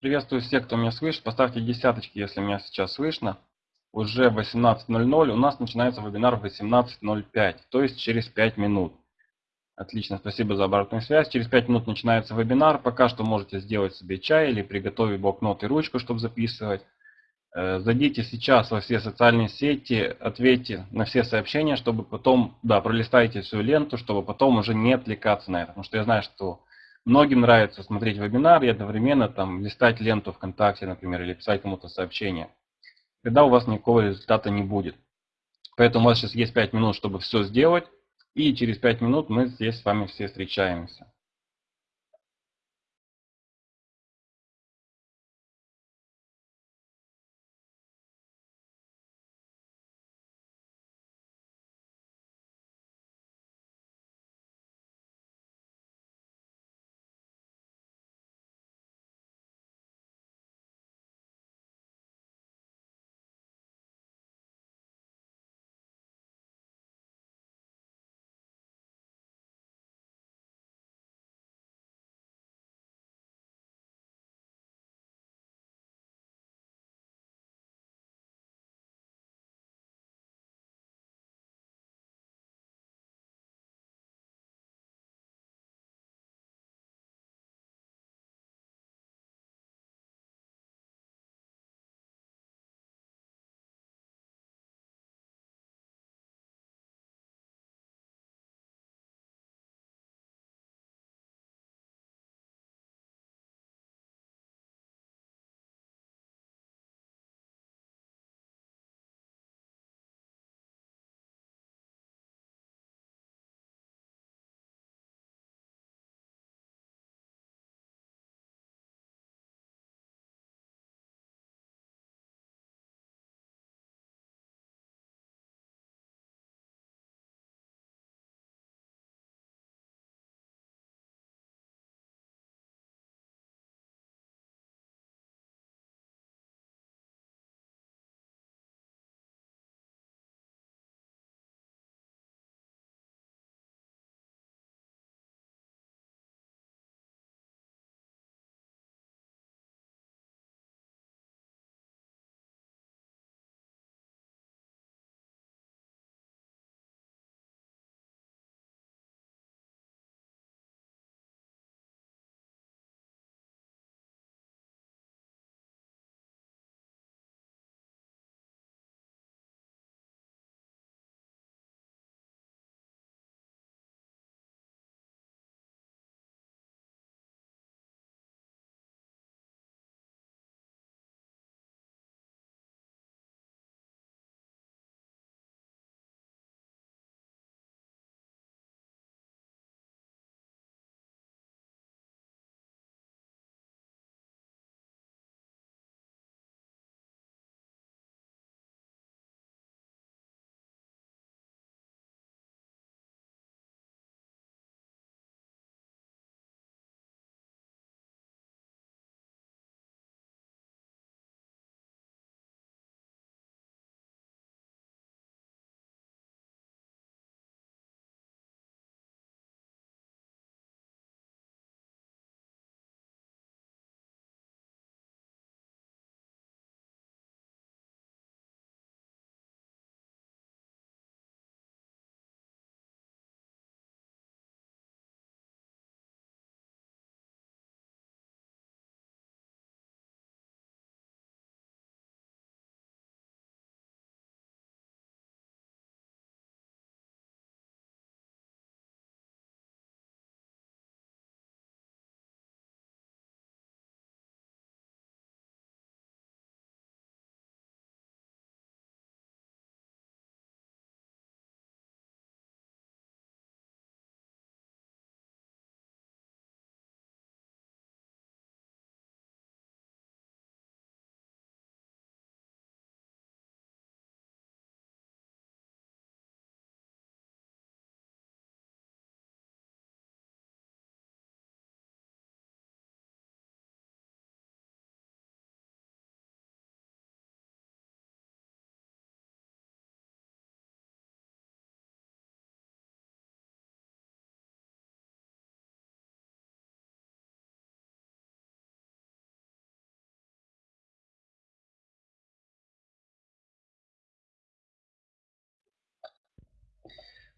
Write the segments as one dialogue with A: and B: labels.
A: Приветствую всех, кто меня слышит. Поставьте десяточки, если меня сейчас слышно. Уже 18.00. У нас начинается вебинар в 18.05, то есть через 5 минут. Отлично, спасибо за обратную связь. Через 5 минут начинается вебинар. Пока что можете сделать себе чай или приготовить блокнот и ручку, чтобы записывать. Э, зайдите сейчас во все социальные сети, ответьте на все сообщения, чтобы потом, да, пролистайте всю ленту, чтобы потом уже не отвлекаться на это. Потому что я знаю, что многим нравится смотреть вебинар и одновременно там листать ленту ВКонтакте, например, или писать кому-то сообщение. Тогда у вас никакого результата не будет. Поэтому у вас сейчас есть 5 минут, чтобы все сделать. И через 5 минут мы здесь с вами все встречаемся.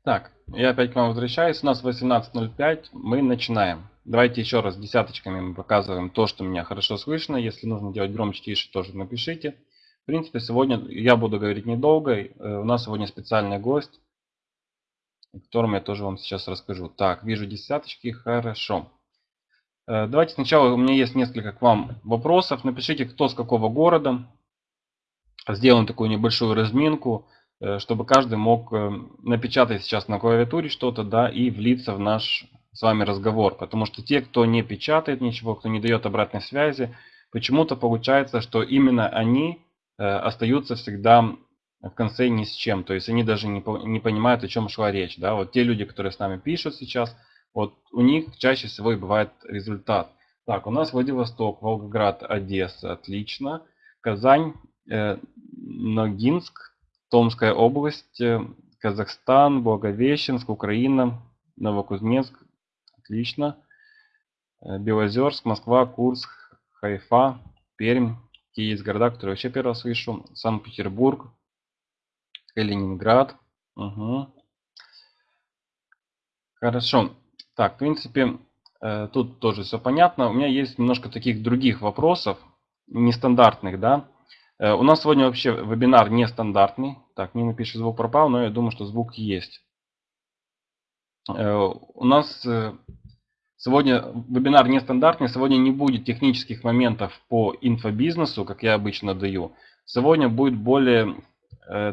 A: Так, я опять к вам возвращаюсь. У нас 18.05, мы начинаем. Давайте еще раз десяточками мы показываем то, что меня хорошо слышно. Если нужно делать громче, тише, тоже напишите. В принципе, сегодня я буду говорить недолго. Э, у нас сегодня специальный гость, о котором я тоже вам сейчас расскажу. Так, вижу десяточки, хорошо. Э, давайте сначала, у меня есть несколько к вам вопросов. Напишите, кто с какого города. Сделаем такую небольшую разминку. Э, чтобы каждый мог э, напечатать сейчас на клавиатуре что-то, да, и влиться в наш с вами разговор. Потому что те, кто не печатает ничего, кто не дает обратной связи, почему-то получается, что именно они э, остаются всегда в конце ни с чем. То есть они даже не, понимают, о чем шла речь. Да? Вот те люди, которые с нами пишут сейчас, вот у них чаще всего и бывает результат. Так, у нас Владивосток, Волгоград, Одесса, отлично. Казань, э, Ногинск, Томская область, э, Казахстан, Благовещенск, Украина, Новокузнецк. Отлично. Э, Белозерск, Москва, Курск, Хайфа, Пермь. Какие есть города, которые вообще первый раз слышу. Санкт-Петербург, Калининград. Угу. Хорошо. Так, в принципе, э, тут тоже все понятно. У меня есть немножко таких других вопросов, нестандартных, да. Э, у нас сегодня вообще вебинар нестандартный. Так, не напишет звук пропал, но я думаю, что звук есть. Э, у нас э, сегодня вебинар нестандартный. Сегодня не будет технических моментов по инфобизнесу, как я обычно даю. Сегодня будет более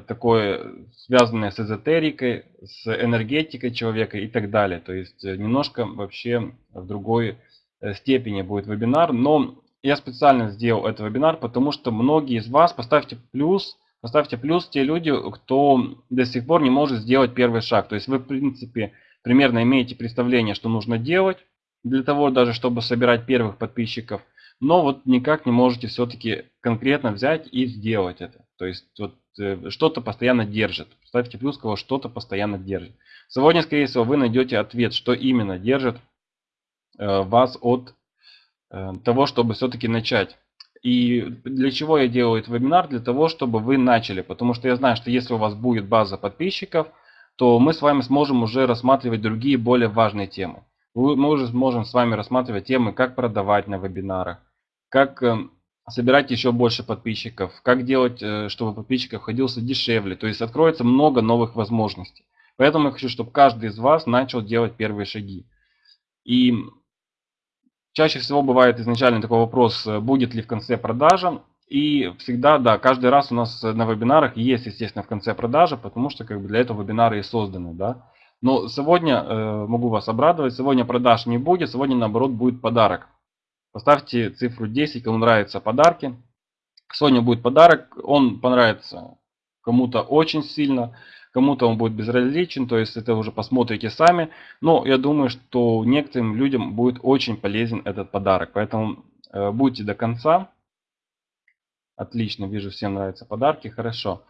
A: такое связанное с эзотерикой, с энергетикой человека и так далее. То есть немножко вообще в другой степени будет вебинар. Но я специально сделал этот вебинар, потому что многие из вас, поставьте плюс, поставьте плюс те люди, кто до сих пор не может сделать первый шаг. То есть вы, в принципе, примерно имеете представление, что нужно делать для того, даже чтобы собирать первых подписчиков. Но вот никак не можете все-таки конкретно взять и сделать это. То есть вот э, что-то постоянно держит. Ставьте плюс, кого что-то постоянно держит. Сегодня, скорее всего, вы найдете ответ, что именно держит э, вас от того, чтобы все-таки начать. И для чего я делаю этот вебинар? Для того, чтобы вы начали. Потому что я знаю, что если у вас будет база подписчиков, то мы с вами сможем уже рассматривать другие более важные темы. Мы уже сможем с вами рассматривать темы, как продавать на вебинарах, как э, собирать еще больше подписчиков, как делать, э, чтобы подписчиков ходился дешевле. То есть откроется много новых возможностей. Поэтому я хочу, чтобы каждый из вас начал делать первые шаги. И Чаще всего бывает изначально такой вопрос, э, будет ли в конце продажа. И всегда, да, каждый раз у нас на вебинарах есть, естественно, в конце продажа, потому что как бы для этого вебинары и созданы, да. Но сегодня, э, могу вас обрадовать, сегодня продаж не будет, сегодня наоборот будет подарок. Поставьте цифру 10, кому нравятся подарки. Сегодня будет подарок, он понравится кому-то очень сильно кому-то он будет безразличен, то есть это уже посмотрите сами. Но я думаю, что некоторым людям будет очень полезен этот подарок, поэтому э, будьте до конца. Отлично, вижу, всем нравятся подарки, хорошо.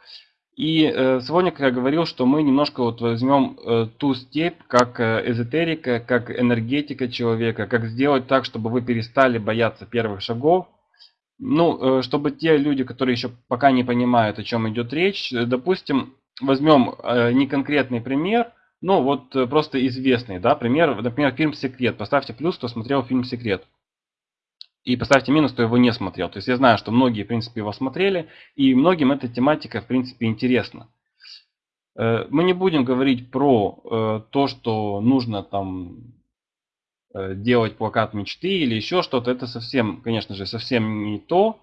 A: И э, сегодня, как я говорил, что мы немножко вот возьмем э, ту степь, как э, эзотерика, как энергетика человека, как сделать так, чтобы вы перестали бояться первых шагов. Ну, э, чтобы те люди, которые еще пока не понимают, о чем идет речь, э, допустим, возьмем э, не конкретный пример, но вот э, просто известный, да, пример, например, фильм «Секрет». Поставьте плюс, кто смотрел фильм «Секрет». И поставьте минус, кто его не смотрел. То есть я знаю, что многие, в принципе, его смотрели, и многим эта тематика, в принципе, интересна. Э, мы не будем говорить про то, что нужно там делать плакат мечты или еще что-то. Это совсем, конечно же, совсем не то.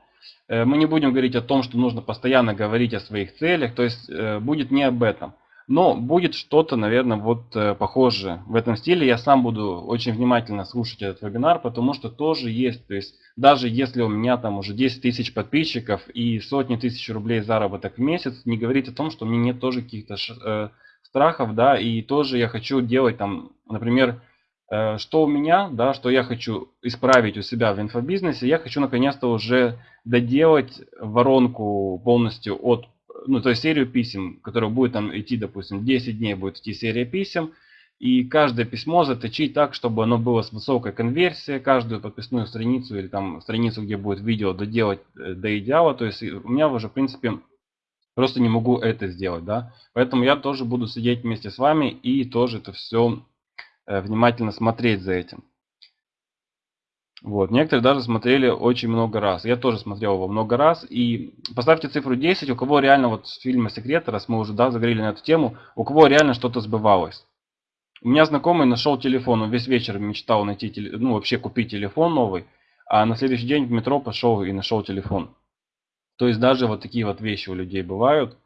A: Э, мы не будем говорить о том, что нужно постоянно говорить о своих целях, то есть э, будет не об этом. Но будет что-то, наверное, вот э, похожее в этом стиле. Я сам буду очень внимательно слушать этот вебинар, потому что тоже есть, то есть даже если у меня там уже 10 тысяч подписчиков и сотни тысяч рублей заработок в месяц, не говорить о том, что у меня нет тоже каких-то страхов, да, и тоже я хочу делать там, например, что у меня, да, что я хочу исправить у себя в инфобизнесе, я хочу наконец-то уже доделать воронку полностью от, ну, то есть серию писем, которая будет там идти, допустим, 10 дней будет идти серия писем, и каждое письмо заточить так, чтобы оно было с высокой конверсией, каждую подписную страницу или там страницу, где будет видео, доделать э, до идеала. То есть у меня уже, в принципе, Просто не могу это сделать, да. Поэтому я тоже буду сидеть вместе с вами и тоже это все э, внимательно смотреть за этим. Вот. Некоторые даже смотрели очень много раз. Я тоже смотрел его много раз. И поставьте цифру 10, у кого реально вот с фильма «Секрет», раз мы уже да, заговорили на эту тему, у кого реально что-то сбывалось. У меня знакомый нашел телефон, он весь вечер мечтал найти, ну вообще купить телефон новый, а на следующий день в метро пошел и нашел телефон. То есть даже вот такие вот вещи у людей бывают.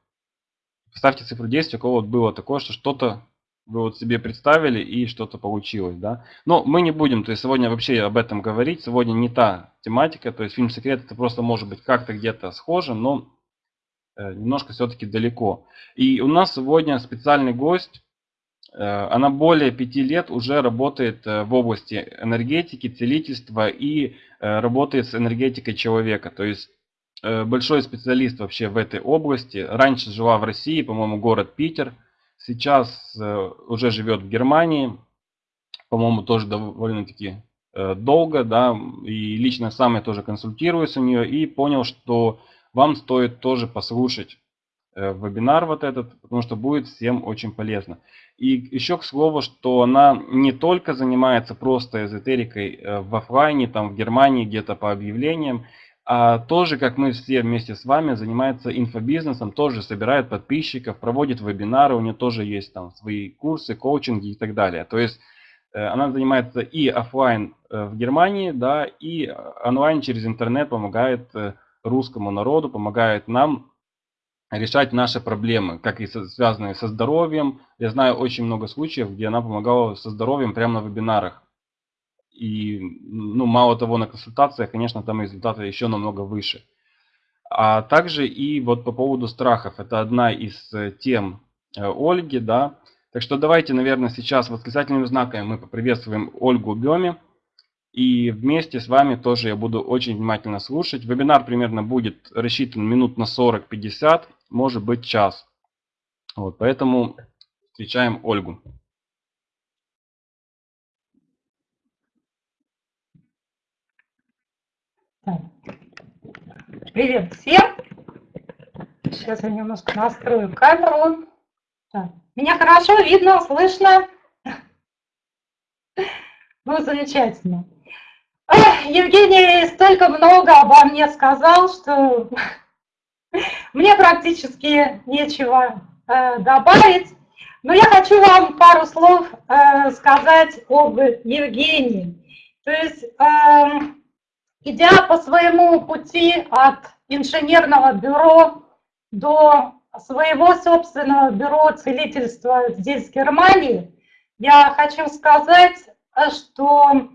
A: Ставьте цифру 10, у кого вот было такое, что что-то вы вот себе представили и что-то получилось, да. Но мы не будем, то есть сегодня вообще об этом говорить, сегодня не та тематика, то есть фильм «Секрет» это просто может быть как-то где-то схоже, но э, немножко все-таки далеко. И у нас сегодня специальный гость, э, она более пяти лет уже работает э, в области энергетики, целительства и работает с энергетикой человека, то есть большой специалист вообще в этой области. Раньше жила в России, по-моему, город Питер. Сейчас э, уже живет в Германии. По-моему, тоже довольно-таки э, долго, да, и лично сам я тоже консультируюсь у нее и понял, что вам стоит тоже послушать вебинар вот этот, потому что будет всем очень полезно. И еще к слову, что она не только занимается просто эзотерикой в офлайне, там в Германии где-то по объявлениям, тоже, как мы все вместе с вами, занимается инфобизнесом, тоже собирает подписчиков, проводит вебинары, у нее тоже есть там свои курсы, коучинги и так далее. То есть э, она занимается и офлайн э, в Германии, да, и онлайн через интернет помогает э, русскому народу, помогает нам решать наши проблемы, как и связанные со здоровьем. Я знаю очень много случаев, где она помогала со здоровьем прямо на вебинарах. И, ну, мало того, на консультациях, конечно, там результаты еще намного выше. А также и вот по поводу страхов. Это одна из э, тем э, Ольги, да. Так что давайте, наверное, сейчас восклицательными знаками мы поприветствуем Ольгу Беми. И вместе с вами тоже я буду очень внимательно слушать. Вебинар примерно будет рассчитан минут на 40-50, может быть час. Вот, поэтому встречаем Ольгу.
B: Привет всем! Сейчас я немножко настрою камеру. Так. Меня хорошо видно, слышно? Ну, замечательно. Евгений столько много обо мне сказал, что мне практически нечего э, добавить. Но я хочу вам пару слов э, сказать об Евгении. То есть эм, идя по своему пути от инженерного бюро до своего собственного бюро целительства здесь, в Германии, я хочу сказать, что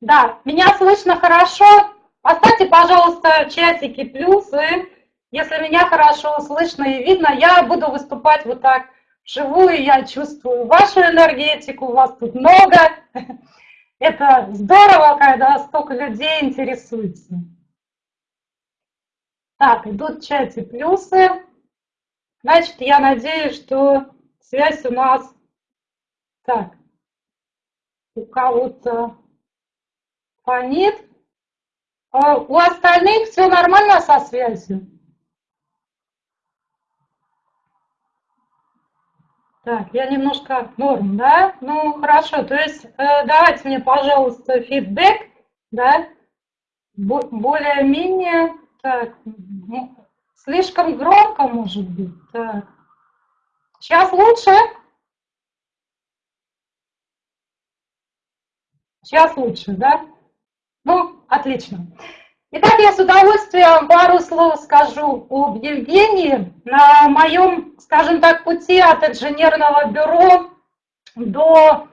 B: да, меня слышно хорошо. Поставьте, пожалуйста, чатики плюсы. Если меня хорошо слышно и видно, я буду выступать вот так вживую, я чувствую вашу энергетику, вас тут много. Это здорово, когда столько людей интересуется. Так, идут в чате плюсы. Значит, я надеюсь, что связь у нас... Так, у кого-то фонит. А у остальных все нормально со связью? Так, я немножко норм, да? Ну, хорошо, то есть э, давайте мне, пожалуйста, фидбэк, да? Более-менее, так, ну, слишком громко, может быть, так. Сейчас лучше? Сейчас лучше, да? Ну, отлично. Итак, я с удовольствием пару слов скажу об Евгении. На моем, скажем так, пути от инженерного бюро до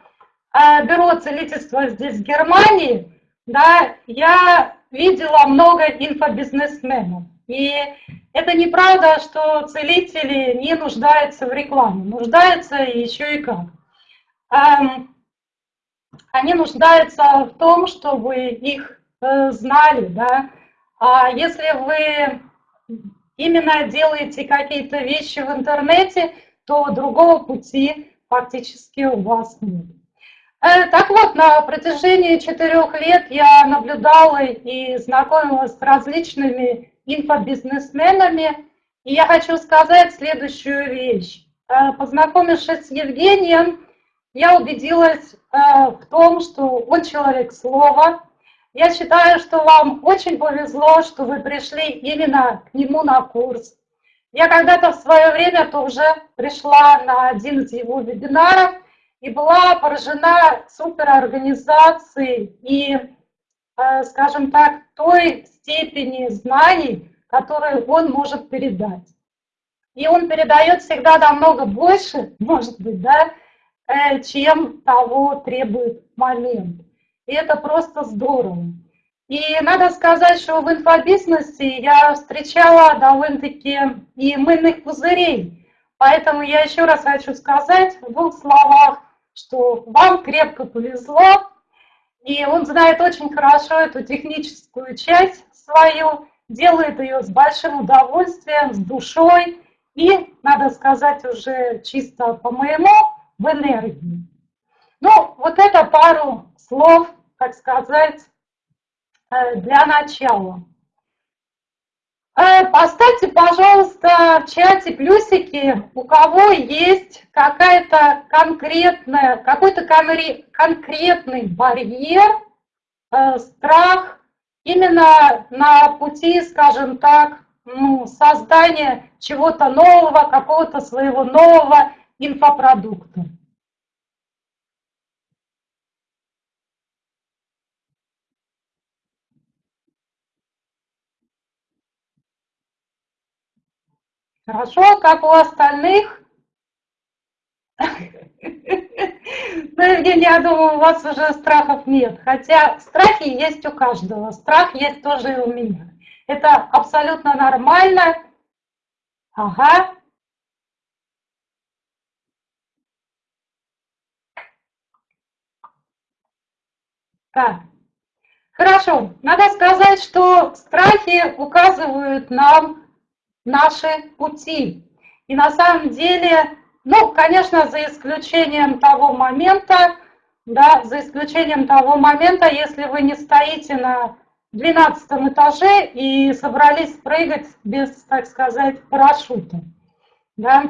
B: э, бюро целительства здесь, в Германии, да, я видела много инфобизнесменов. И это неправда, что целители не нуждаются в рекламе. Нуждаются еще и как. Эм, они нуждаются в том, чтобы их знали, да. А если вы именно делаете какие-то вещи в интернете, то другого пути фактически у вас нет. Э, так вот, на протяжении четырех лет я наблюдала и знакомилась с различными инфобизнесменами. И я хочу сказать следующую вещь. Э, познакомившись с Евгением, я убедилась э, в том, что он человек слова. Я считаю, что вам очень повезло, что вы пришли именно к нему на курс. Я когда-то в свое время тоже пришла на один из его вебинаров и была поражена суперорганизацией и, э, скажем так, той степени знаний, которые он может передать. И он передает всегда намного больше, может быть, да, Э, чем того требует момент. И это просто здорово. И надо сказать, что в инфобизнесе я встречала довольно-таки и мыльных пузырей. Поэтому я еще раз хочу сказать в двух словах, что вам крепко повезло, и он знает очень хорошо эту техническую часть свою, делает ее с большим удовольствием, с душой, и, надо сказать уже чисто по моему в энергии. Ну, вот это пару слов, так сказать, э, для начала. Э, поставьте, пожалуйста, в чате плюсики, у кого есть какая-то конкретная, какой-то конкретный барьер, э, страх именно на пути, скажем так, ну, создания чего-то нового, какого-то своего нового инфопродукта. Хорошо, как у остальных? Ну, Евгений, я думаю, у вас уже страхов нет. Хотя страхи есть у каждого. Страх есть тоже и у меня. Это абсолютно нормально. Ага, Так, хорошо. Надо сказать, что страхи указывают нам наши пути. И на самом деле, ну, конечно, за исключением того момента, да, за исключением того момента, если вы не стоите на 12 этаже и собрались прыгать без, так сказать, парашюта. Да?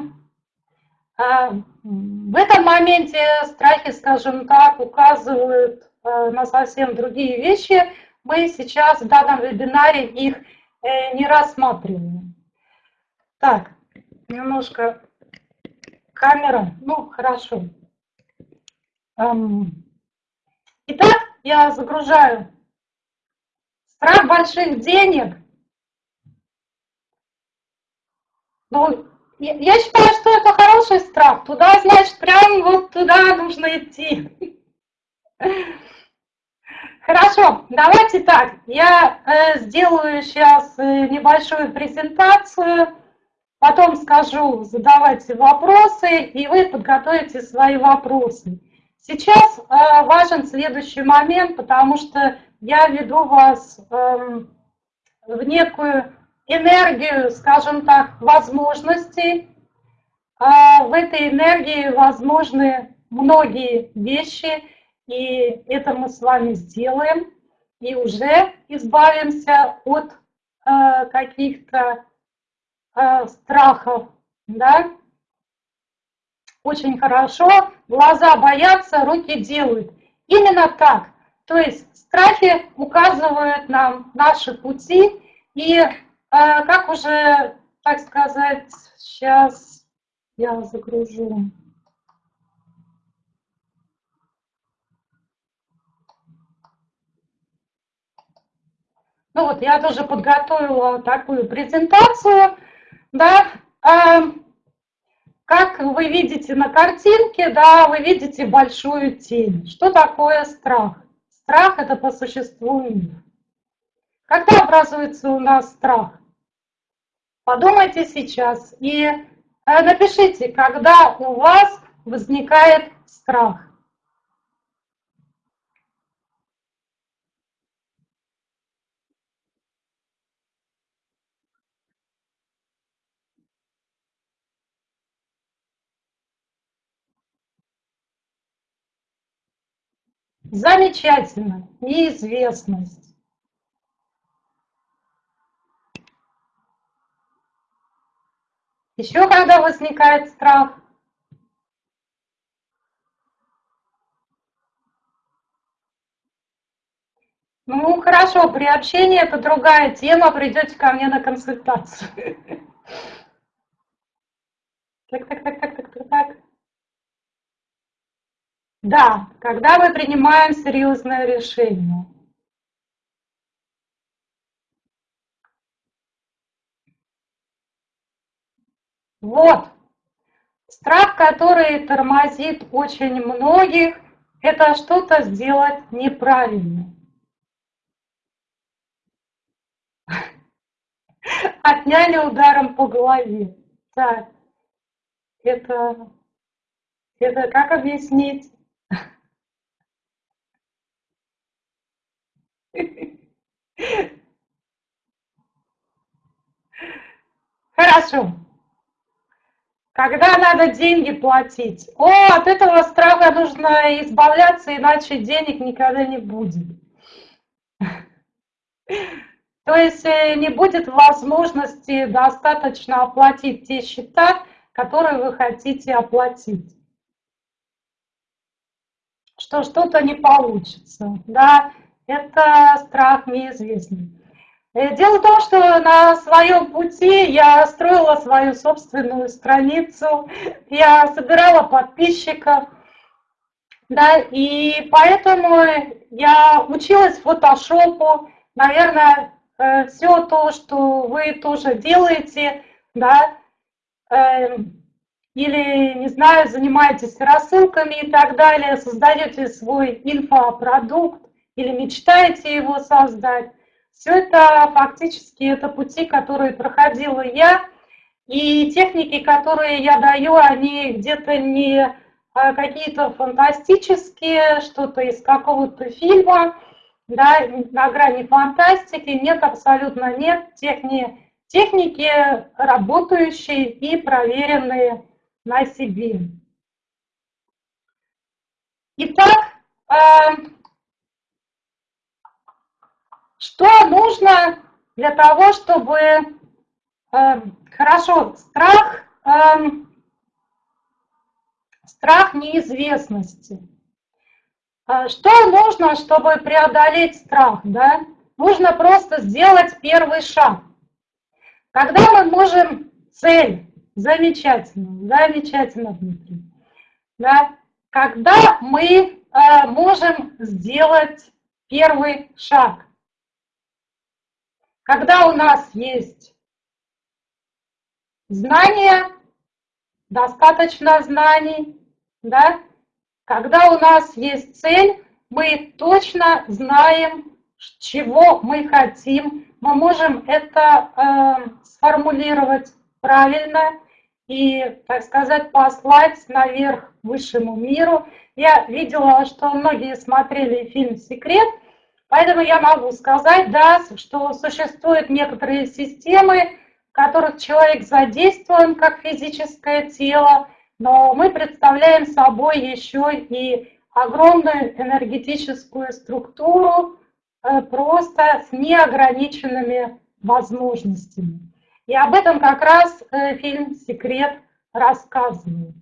B: А в этом моменте страхи, скажем так, указывают Э, на совсем другие вещи. Мы сейчас в данном вебинаре их э, не рассматриваем. Так, немножко камера. Ну, хорошо. Эм, итак, я загружаю страх больших денег. Ну, я считаю, что это хороший страх. Туда, значит, прям вот туда нужно идти. Хорошо, давайте так. Я э, сделаю сейчас э, небольшую презентацию, потом скажу, задавайте вопросы, и вы подготовите свои вопросы. Сейчас э, важен следующий момент, потому что я веду вас э, в некую энергию, скажем так, возможностей. Э, в этой энергии возможны многие вещи, и это мы с вами сделаем, и уже избавимся от э, каких-то э, страхов, да. Очень хорошо, глаза боятся, руки делают. Именно так. То есть страхи указывают нам наши пути, и э, как уже, так сказать, сейчас я загружу. Ну вот, я тоже подготовила такую презентацию, да, а, как вы видите на картинке, да, вы видите большую тень. Что такое страх? Страх – это по существу миф. Когда образуется у нас страх? Подумайте сейчас и э, напишите, когда у вас возникает страх. Замечательно. Неизвестность. Еще когда возникает страх? Ну, хорошо, при общении это другая тема, придете ко мне на консультацию. Так, так, так, так, так. Да, когда мы принимаем серьезное решение. Вот. Страх, который тормозит очень многих, это что-то сделать неправильно. Отняли ударом по голове. Так, это, это как объяснить? Хорошо. Когда надо деньги платить? О, от этого страха нужно избавляться, иначе денег никогда не будет. То есть э, не будет возможности достаточно оплатить те счета, которые вы хотите оплатить. Что что-то не получится. Да, это страх неизвестный. Э, дело в том, что на своем пути я строила свою собственную страницу, я собирала подписчиков, да, и поэтому я училась фотошопу, наверное, Э, все то, что вы тоже делаете, да, эм, или, не знаю, занимаетесь рассылками и так далее, создаете свой инфопродукт или мечтаете его создать, все это фактически это пути, которые проходила я, и техники, которые я даю, они где-то не а, какие-то фантастические, что-то из какого-то фильма, да, на грани фантастики, нет, абсолютно нет техни, техники, работающие и проверенные на себе. Итак, э, что нужно для того, чтобы... Э, хорошо, страх, э, страх неизвестности – а что нужно, чтобы преодолеть страх? Да? Нужно просто сделать первый шаг. Когда мы можем цель, замечательно, замечательно, Дмитрий, да? когда мы э, можем сделать первый шаг, когда у нас есть знания, достаточно знаний, да, когда у нас есть цель, мы точно знаем, чего мы хотим, мы можем это э, сформулировать правильно и, так сказать, послать наверх высшему миру. Я видела, что многие смотрели фильм «Секрет», поэтому я могу сказать, да, что существуют некоторые системы, в которых человек задействован как физическое тело, но мы представляем собой еще и огромную энергетическую структуру э, просто с неограниченными возможностями. И об этом как раз э, фильм «Секрет» рассказывает.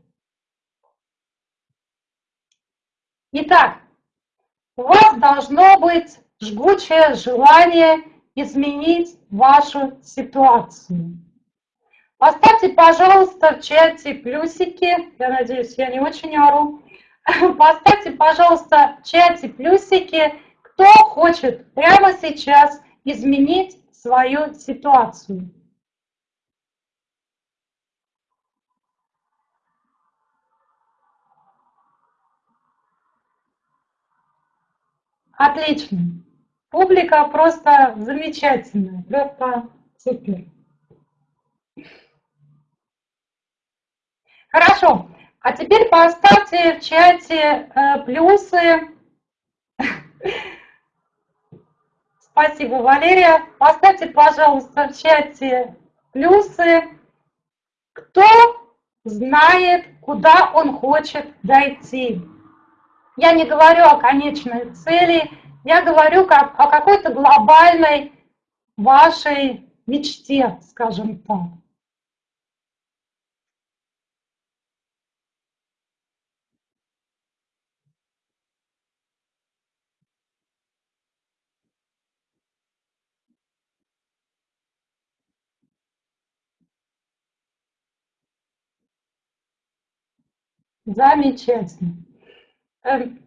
B: Итак, у вас должно быть жгучее желание изменить вашу ситуацию. Поставьте, пожалуйста, в чате плюсики. Я надеюсь, я не очень ору. Поставьте, пожалуйста, в чате плюсики, кто хочет прямо сейчас изменить свою ситуацию. Отлично. Публика просто замечательная, просто супер. Хорошо. А теперь поставьте в чате э, плюсы. Спасибо, Валерия. Поставьте, пожалуйста, в чате плюсы. Кто знает, куда он хочет дойти? Я не говорю о конечной цели, я говорю как, о какой-то глобальной вашей мечте, скажем так. Замечательно. Эм,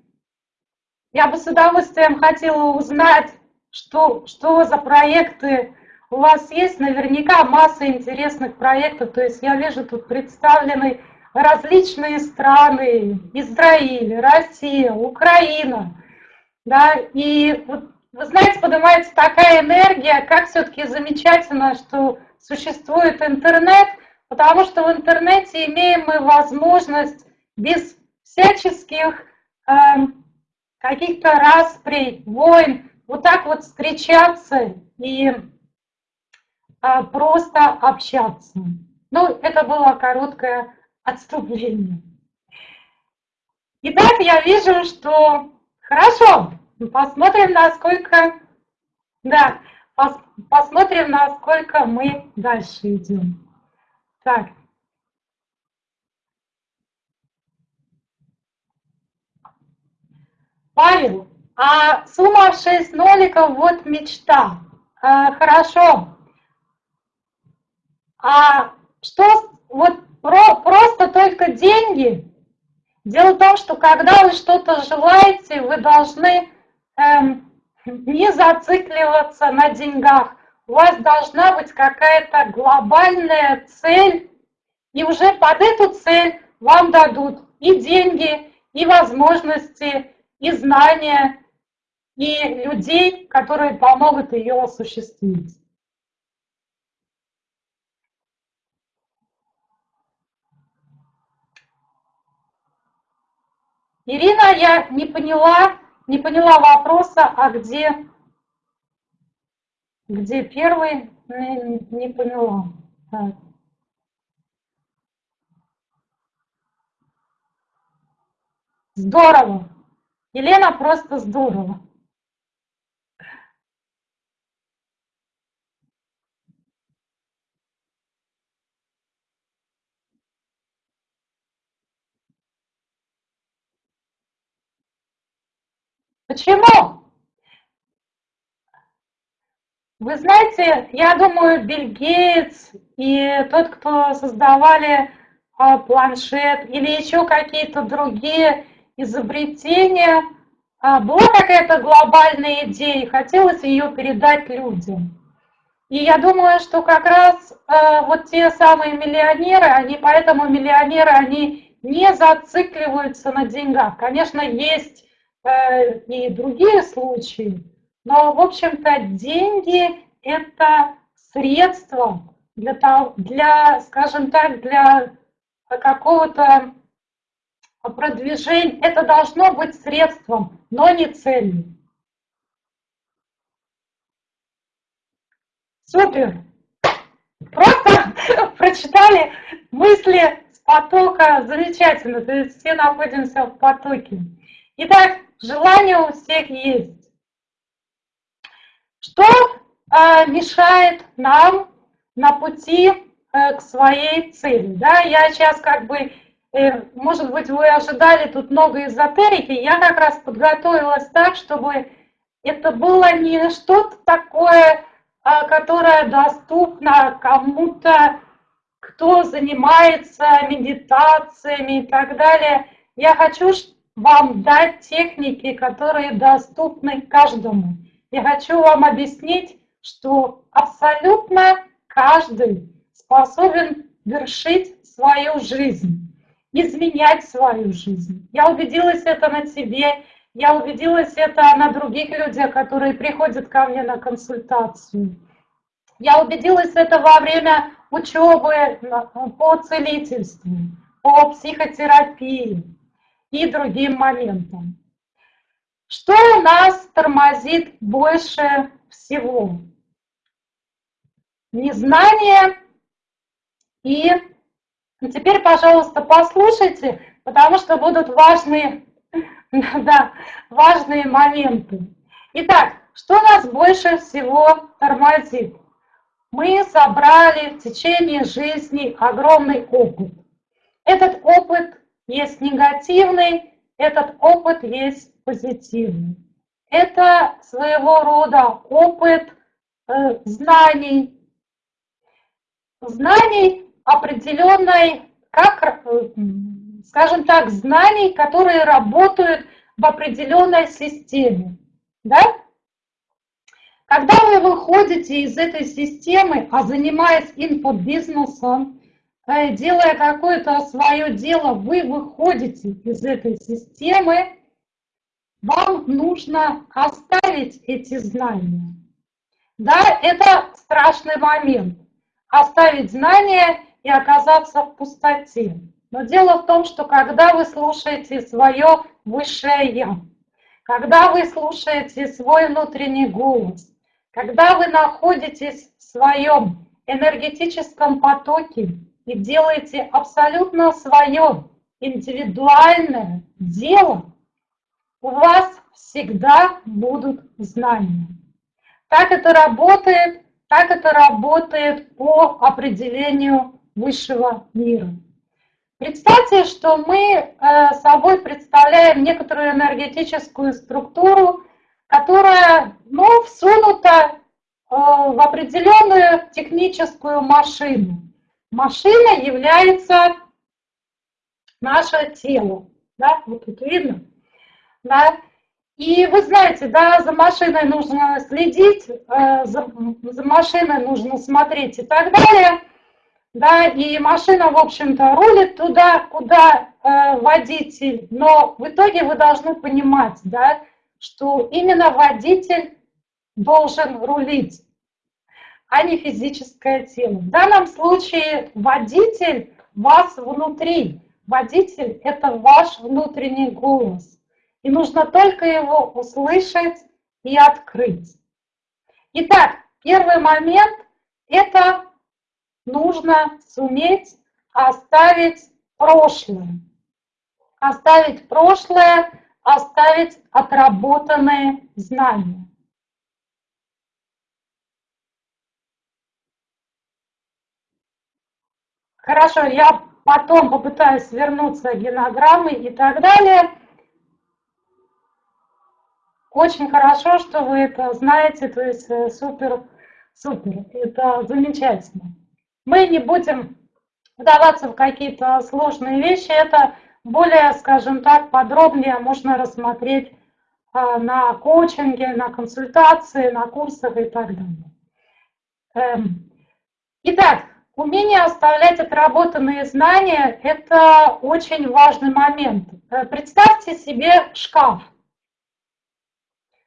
B: я бы с удовольствием хотела узнать, что, что за проекты у вас есть. Наверняка масса интересных проектов. То есть я вижу тут представлены различные страны. Израиль, Россия, Украина. Да, и вот, вы знаете, поднимается такая энергия, как все-таки замечательно, что существует интернет, потому что в интернете имеем мы возможность без всяческих каких-то расприй, войн, вот так вот встречаться и а, просто общаться. Ну, это было короткое отступление. Итак, я вижу, что хорошо, посмотрим, насколько, да, пос, посмотрим, насколько мы дальше идем. Так. Павел, а сумма 6 ноликов, вот мечта. А, хорошо. А что, вот про, просто только деньги? Дело в том, что когда вы что-то желаете, вы должны эм, не зацикливаться на деньгах. У вас должна быть какая-то глобальная цель, и уже под эту цель вам дадут и деньги, и возможности, и знания, и людей, которые помогут ее осуществить. Ирина, я не поняла, не поняла вопроса, а где, где первый, не, не поняла. Так. Здорово. Елена просто здорово. Почему? Вы знаете, я думаю, Билл Гейтс и тот, кто создавали а, планшет или еще какие-то другие изобретения, а, была какая-то глобальная идея, хотелось ее передать людям. И я думаю, что как раз а, вот те самые миллионеры, они поэтому миллионеры, они не зацикливаются на деньгах. Конечно, есть э, и другие случаи, но, в общем-то, деньги – это средство для, того, для, скажем так, для какого-то продвижения. Это должно быть средством, но не целью. Супер! Просто прочитали мысли с потока. Замечательно. То есть все находимся в потоке. Итак, желание у всех есть. Что э, мешает нам на пути э, к своей цели? Да, я сейчас как бы, может быть, вы ожидали тут много эзотерики, я как раз подготовилась так, чтобы это было не что-то такое, э, которое доступно кому-то, кто занимается медитациями и так далее. Я хочу, вам дать техники, которые доступны каждому. Я хочу вам объяснить, что абсолютно каждый способен вершить свою жизнь, изменять свою жизнь. Я убедилась это на себе, я убедилась это на других людях, которые приходят ко мне на консультацию. Я убедилась это во время учебы по целительству, по психотерапии и другим моментам. Что у нас тормозит больше всего? Незнание и... Теперь, пожалуйста, послушайте, потому что будут важные, да, важные моменты. Итак, что нас больше всего тормозит? Мы собрали в течение жизни огромный опыт. Этот опыт есть негативный, этот опыт есть позитивный. Это своего рода опыт э, знаний, знаний определенной, как, э, скажем так, знаний, которые работают в определенной системе. Да? Когда вы выходите из этой системы, а занимаясь инфобизнесом, э, делая какое-то свое дело, вы выходите из этой системы, вам нужно оставить эти знания. Да, это страшный момент. Оставить знания и оказаться в пустоте. Но дело в том, что когда вы слушаете свое высшее «я», когда вы слушаете свой внутренний голос, когда вы находитесь в своем энергетическом потоке и делаете абсолютно свое индивидуальное дело, у вас всегда будут знания. Так это работает, так это работает по определению высшего мира. Представьте, что мы э, собой представляем некоторую энергетическую структуру, которая ну, всунута э, в определенную техническую машину. Машина является наше тело. Да? Вот тут видно. Да? И вы знаете, да, за машиной нужно следить, э, за, за машиной нужно смотреть и так далее. Да, и машина, в общем-то, рулит туда, куда э, водитель. Но в итоге вы должны понимать, да, что именно водитель должен рулить, а не физическое тело. В данном случае водитель вас внутри. Водитель – это ваш внутренний голос. И нужно только его услышать и открыть. Итак, первый момент – это нужно суметь оставить прошлое. Оставить прошлое, оставить отработанные знания. Хорошо, я потом попытаюсь вернуться к генограммы и так далее. Очень хорошо, что вы это знаете, то есть э, супер, супер, это замечательно. Мы не будем вдаваться в какие-то сложные вещи, это более, скажем так, подробнее можно рассмотреть а, на коучинге, на консультации, на курсах и так далее. Эм, итак, умение оставлять отработанные знания – это очень важный момент. Э, представьте себе шкаф.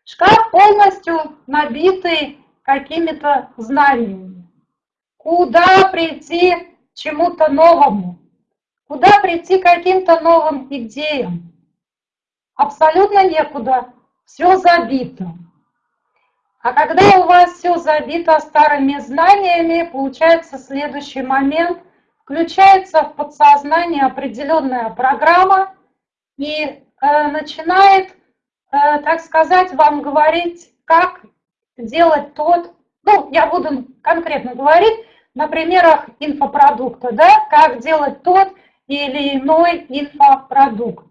B: Шкаф полностью набитый какими-то знаниями. Куда прийти чему-то новому? Куда прийти каким-то новым идеям? Абсолютно некуда. Все забито. А когда у вас все забито старыми знаниями, получается следующий момент. Включается в подсознание определенная программа и э, начинает Э, так сказать, вам говорить, как делать тот, ну, я буду конкретно говорить на примерах инфопродукта, да, как делать тот или иной инфопродукт,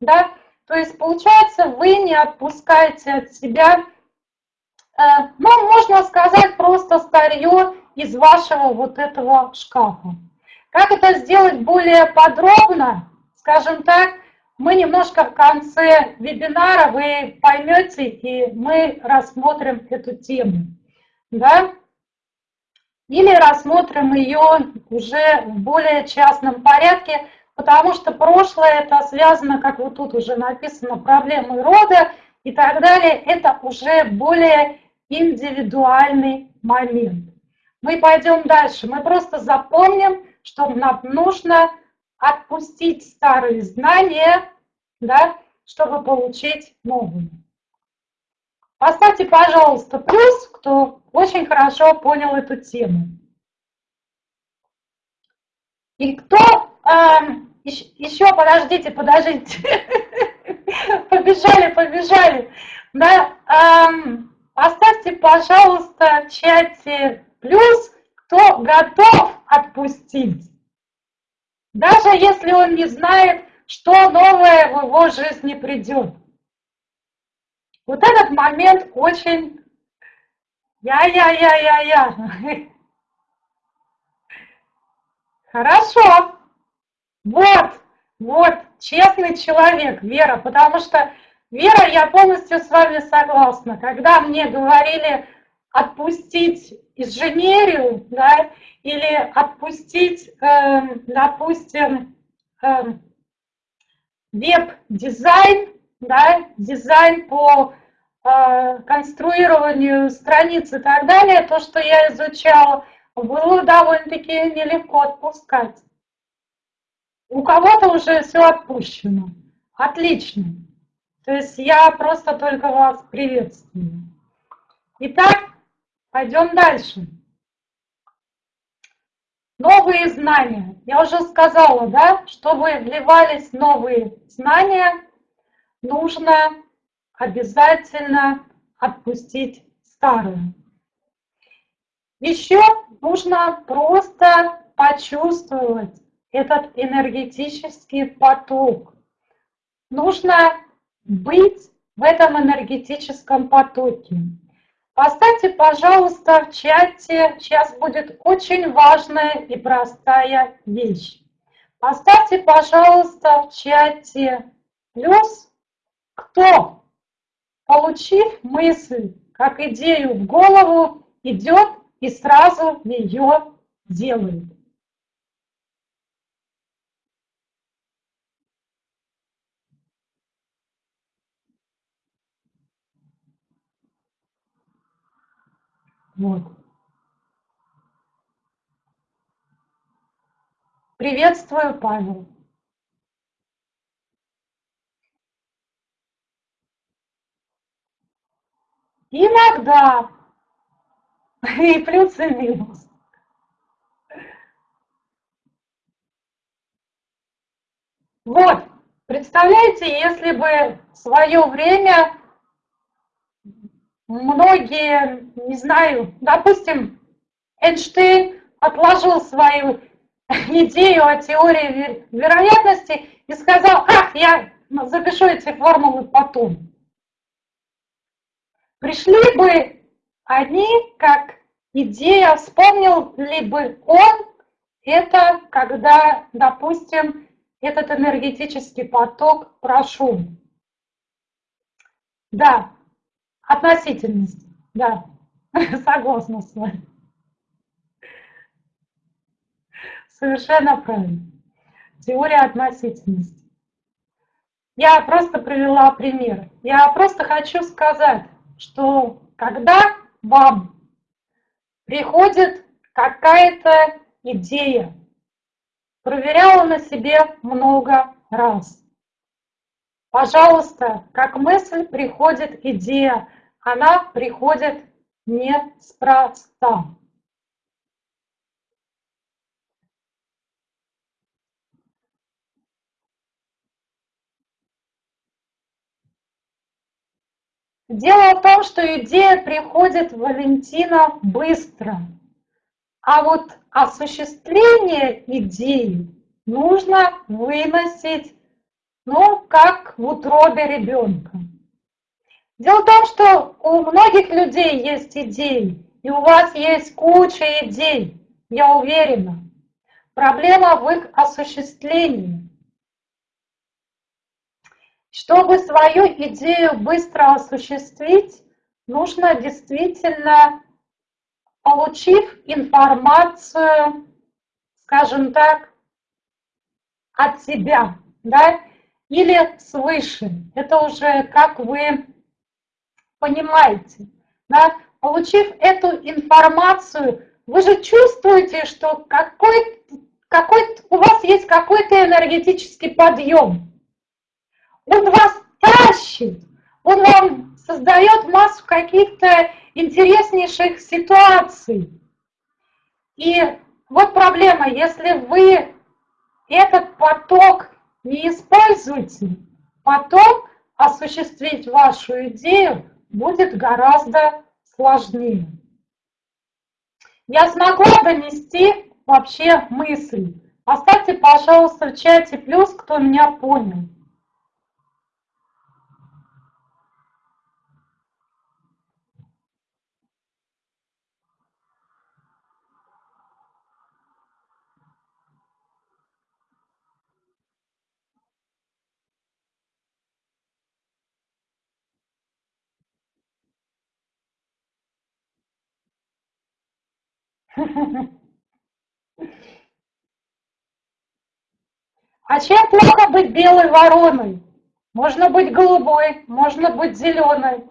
B: да. То есть, получается, вы не отпускаете от себя, э, ну, можно сказать, просто старье из вашего вот этого шкафа. Как это сделать более подробно, скажем так, мы немножко в конце вебинара, вы поймете, и мы рассмотрим эту тему. Да? Или рассмотрим ее уже в более частном порядке, потому что прошлое это связано, как вот тут уже написано, проблемы рода и так далее. Это уже более индивидуальный момент. Мы пойдем дальше. Мы просто запомним, что нам нужно отпустить старые знания, да, чтобы получить новые. Поставьте, пожалуйста, плюс, кто очень хорошо понял эту тему. И кто... Э, еще, подождите, подождите. побежали, побежали. Да, э, поставьте, пожалуйста, в чате плюс, кто готов отпустить. Даже если он не знает, что новое в его жизни придет. Вот этот момент очень я-я-я-я-я. Хорошо. Вот. Вот, честный человек, Вера, потому что, Вера, я полностью с вами согласна. Когда мне говорили отпустить инженерию, да, или отпустить, э, допустим, э, веб-дизайн, да, дизайн по э, конструированию страниц и так далее, то, что я изучала, было довольно-таки нелегко отпускать. У кого-то уже все отпущено. Отлично. То есть я просто только вас приветствую. Итак, пойдем дальше. Новые знания. Я уже сказала, да, чтобы вливались новые знания, нужно обязательно отпустить старые. Еще нужно просто почувствовать этот энергетический поток. Нужно быть в этом энергетическом потоке. Поставьте, пожалуйста, в чате, сейчас будет очень важная и простая вещь. Поставьте, пожалуйста, в чате плюс, кто, получив мысль, как идею в голову, идет и сразу ее делает. Вот. Приветствую, Павел. Иногда. И плюс, и минус. Вот, представляете, если бы в свое время многие, не знаю, допустим, Эйнштейн отложил свою идею о теории вероятности и сказал, ах, я запишу эти формулы потом. Пришли бы они как идея, вспомнил ли бы он это, когда, допустим, этот энергетический поток прошел. Да, Относительность, да, согласна с вами. Совершенно правильно. Теория относительности. Я просто привела пример. Я просто хочу сказать, что когда вам приходит какая-то идея, проверяла на себе много раз. Пожалуйста, как мысль приходит идея, она приходит неспроста. Дело в том, что идея приходит Валентина быстро, а вот осуществление идеи нужно выносить, ну, как в утробе ребенка. Дело в том, что у многих людей есть идеи, и у вас есть куча идей, я уверена. Проблема в их осуществлении. Чтобы свою идею быстро осуществить, нужно действительно, получив информацию, скажем так, от себя, да, или свыше. Это уже как вы понимаете. Да? Получив эту информацию, вы же чувствуете, что какой, какой у вас есть какой-то энергетический подъем. Он вас тащит, он вам создает массу каких-то интереснейших ситуаций. И вот проблема, если вы этот поток не используете, потом осуществить вашу идею будет гораздо сложнее. Я смогла донести вообще мысль. Поставьте, пожалуйста, в чате плюс, кто меня понял. А чем плохо быть белой вороной? Можно быть голубой, можно быть зеленой.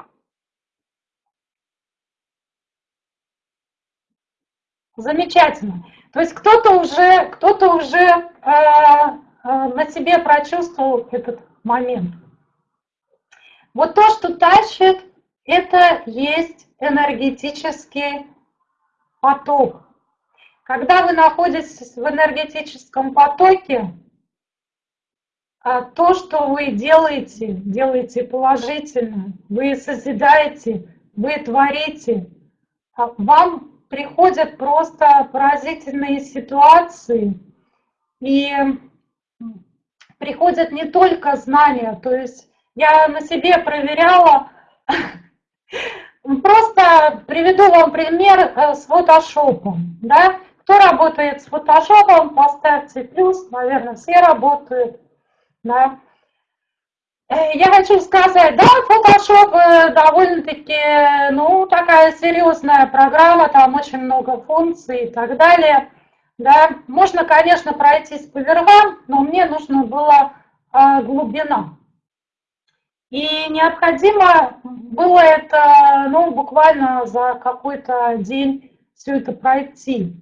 B: Замечательно. То есть кто-то уже, кто-то уже э, э, на себе прочувствовал этот момент. Вот то, что тащит, это есть энергетический поток. Когда вы находитесь в энергетическом потоке, а то, что вы делаете, делаете положительно, вы созидаете, вы творите, а вам приходят просто поразительные ситуации, и приходят не только знания, то есть я на себе проверяла, просто приведу вам пример э, с фотошопом, да, кто работает с фотошопом, поставьте плюс, наверное, все работают, да. Э, я хочу сказать, да, Photoshop э, довольно-таки, ну, такая серьезная программа, там очень много функций и так далее. Да, можно, конечно, пройтись по верхам, но мне нужно было а, глубина. И необходимо было это, ну, буквально за какой-то день все это пройти.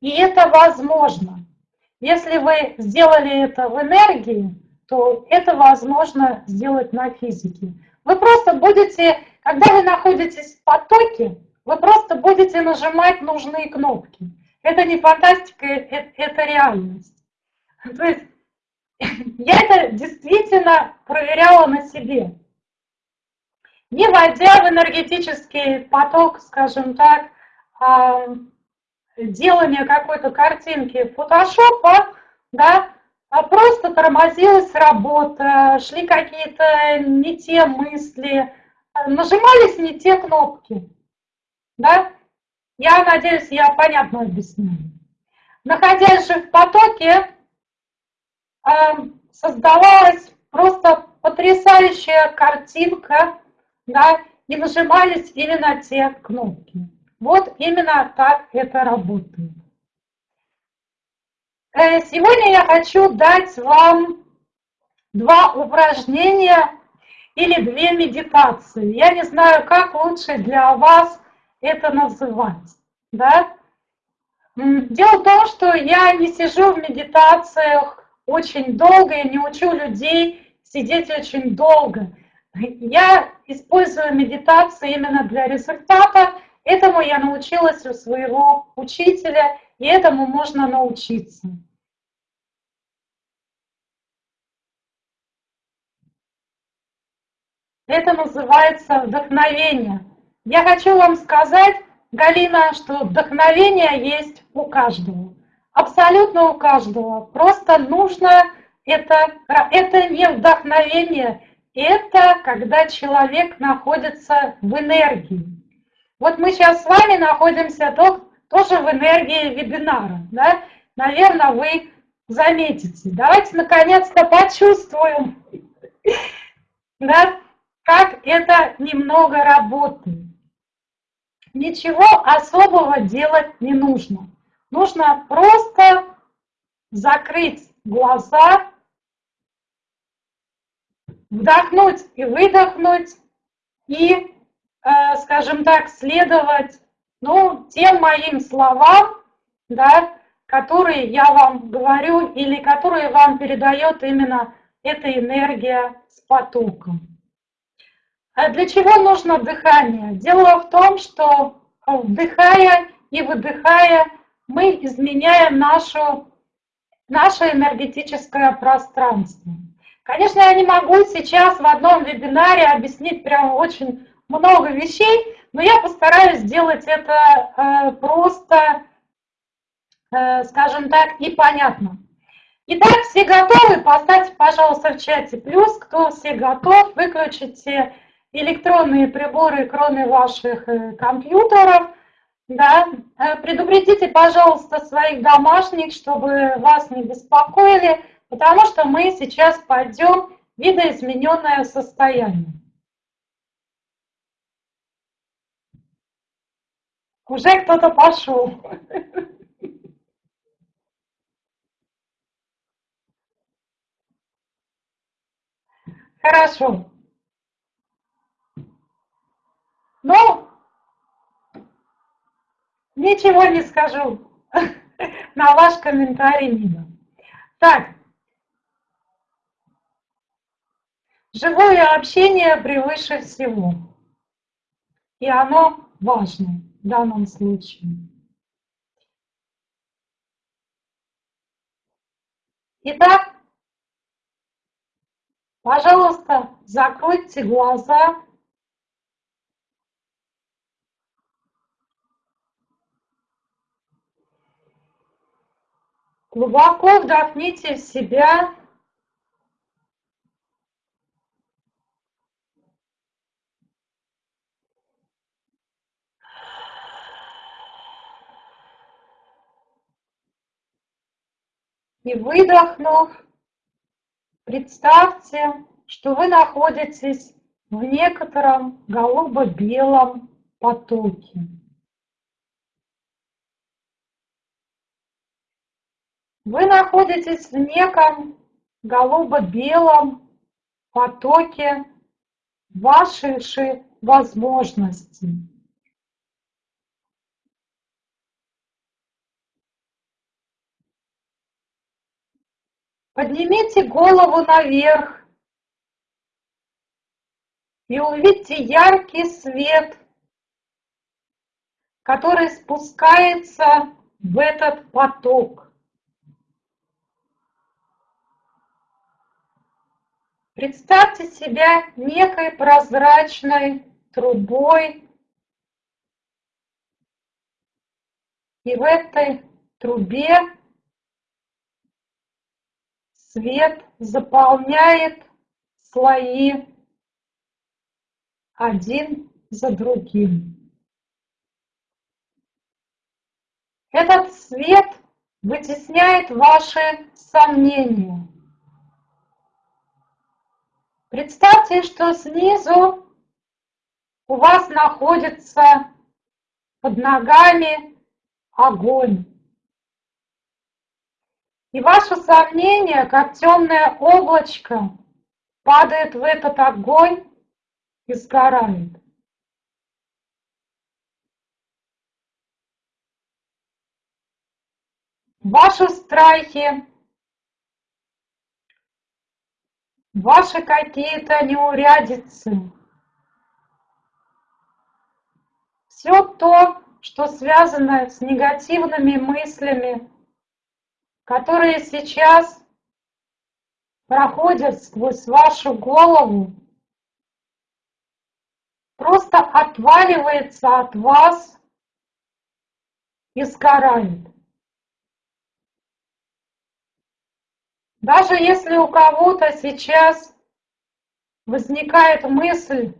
B: И это возможно. Если вы сделали это в энергии, то это возможно сделать на физике. Вы просто будете, когда вы находитесь в потоке, вы просто будете нажимать нужные кнопки. Это не фантастика, это, это реальность. То есть я это действительно проверяла на себе. Не войдя в энергетический поток, скажем так, а, делания какой-то картинки фотошопа, да, а просто тормозилась работа, шли какие-то не те мысли, нажимались не те кнопки. Да? Я надеюсь, я понятно объясняю. Находясь же в потоке, а, создавалась просто потрясающая картинка, да, и нажимались именно те кнопки. Вот именно так это работает. Э, сегодня я хочу дать вам два упражнения или две медитации. Я не знаю, как лучше для вас это называть. Да? Дело в том, что я не сижу в медитациях очень долго, я не учу людей сидеть очень долго. Я использую медитацию именно для результата. Этому я научилась у своего учителя – и этому можно научиться. Это называется вдохновение. Я хочу вам сказать, Галина, что вдохновение есть у каждого. Абсолютно у каждого. Просто нужно это, это не вдохновение, это когда человек находится в энергии. Вот мы сейчас с вами находимся тоже в энергии вебинара. Да? Наверное, вы заметите. Давайте наконец-то почувствуем, да, как это немного работает. Ничего особого делать не нужно. Нужно просто закрыть глаза, вдохнуть и выдохнуть, и, э, скажем так, следовать ну, тем моим словам, да, которые я вам говорю или которые вам передает именно эта энергия с потоком. А для чего нужно дыхание? Дело в том, что э, вдыхая и выдыхая, мы изменяем нашу, наше энергетическое пространство. Конечно, я не могу сейчас в одном вебинаре объяснить прям очень много вещей, но я постараюсь сделать это э, просто, э, скажем так, и понятно. Итак, все готовы? Поставьте, пожалуйста, в чате плюс, кто все готов, выключите электронные приборы, кроме ваших э, компьютеров. Да. Предупредите, пожалуйста, своих домашних, чтобы вас не беспокоили, потому что мы сейчас пойдем в видоизмененное состояние. Уже кто-то пошел. Хорошо. Ну, ничего не скажу на ваш комментарий, Нина. Так, живое общение превыше всего. И оно важно в данном случае. Итак, пожалуйста, закройте глаза. Глубоко вдохните в себя. И выдохнув, представьте, что вы находитесь в некотором голубо-белом потоке. Вы находитесь в неком голубо-белом потоке же возможностей. Поднимите голову наверх и увидите яркий свет, который спускается в этот поток. Представьте себя некой прозрачной трубой, и в этой трубе Свет заполняет слои один за другим. Этот свет вытесняет ваши сомнения. Представьте, что снизу у вас находится под ногами огонь. И ваше сомнение, как темное облачко, падает в этот огонь и сгорает. Ваши страхи, ваши какие-то неурядицы, все то, что связано с негативными мыслями, которые сейчас проходят сквозь вашу голову, просто отваливается от вас и сгорает. Даже если у кого-то сейчас возникает мысль,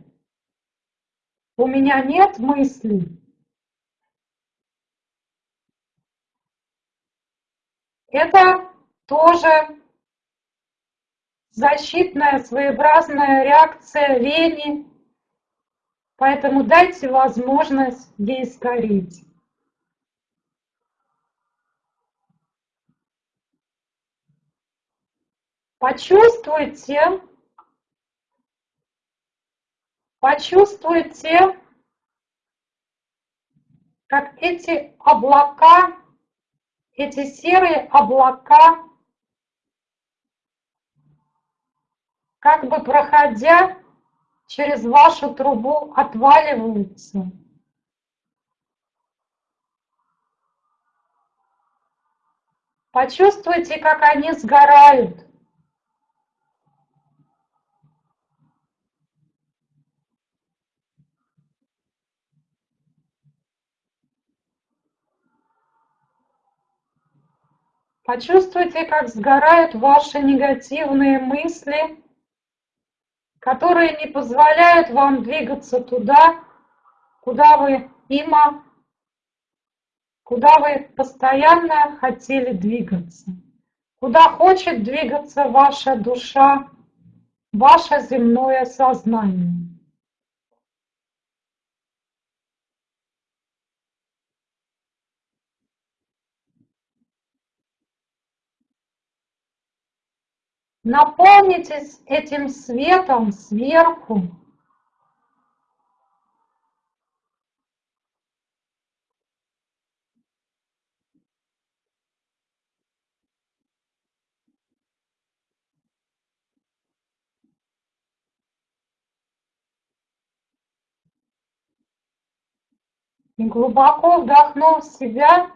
B: у меня нет мыслей, Это тоже защитная своеобразная реакция лени, поэтому дайте возможность ей сгореть. Почувствуйте, почувствуйте, как эти облака эти серые облака, как бы проходя через вашу трубу, отваливаются. Почувствуйте, как они сгорают. Почувствуйте, как сгорают ваши негативные мысли, которые не позволяют вам двигаться туда, куда вы има, куда вы постоянно хотели двигаться, куда хочет двигаться ваша душа, ваше земное сознание. Наполнитесь этим светом сверху. И глубоко вдохнув себя,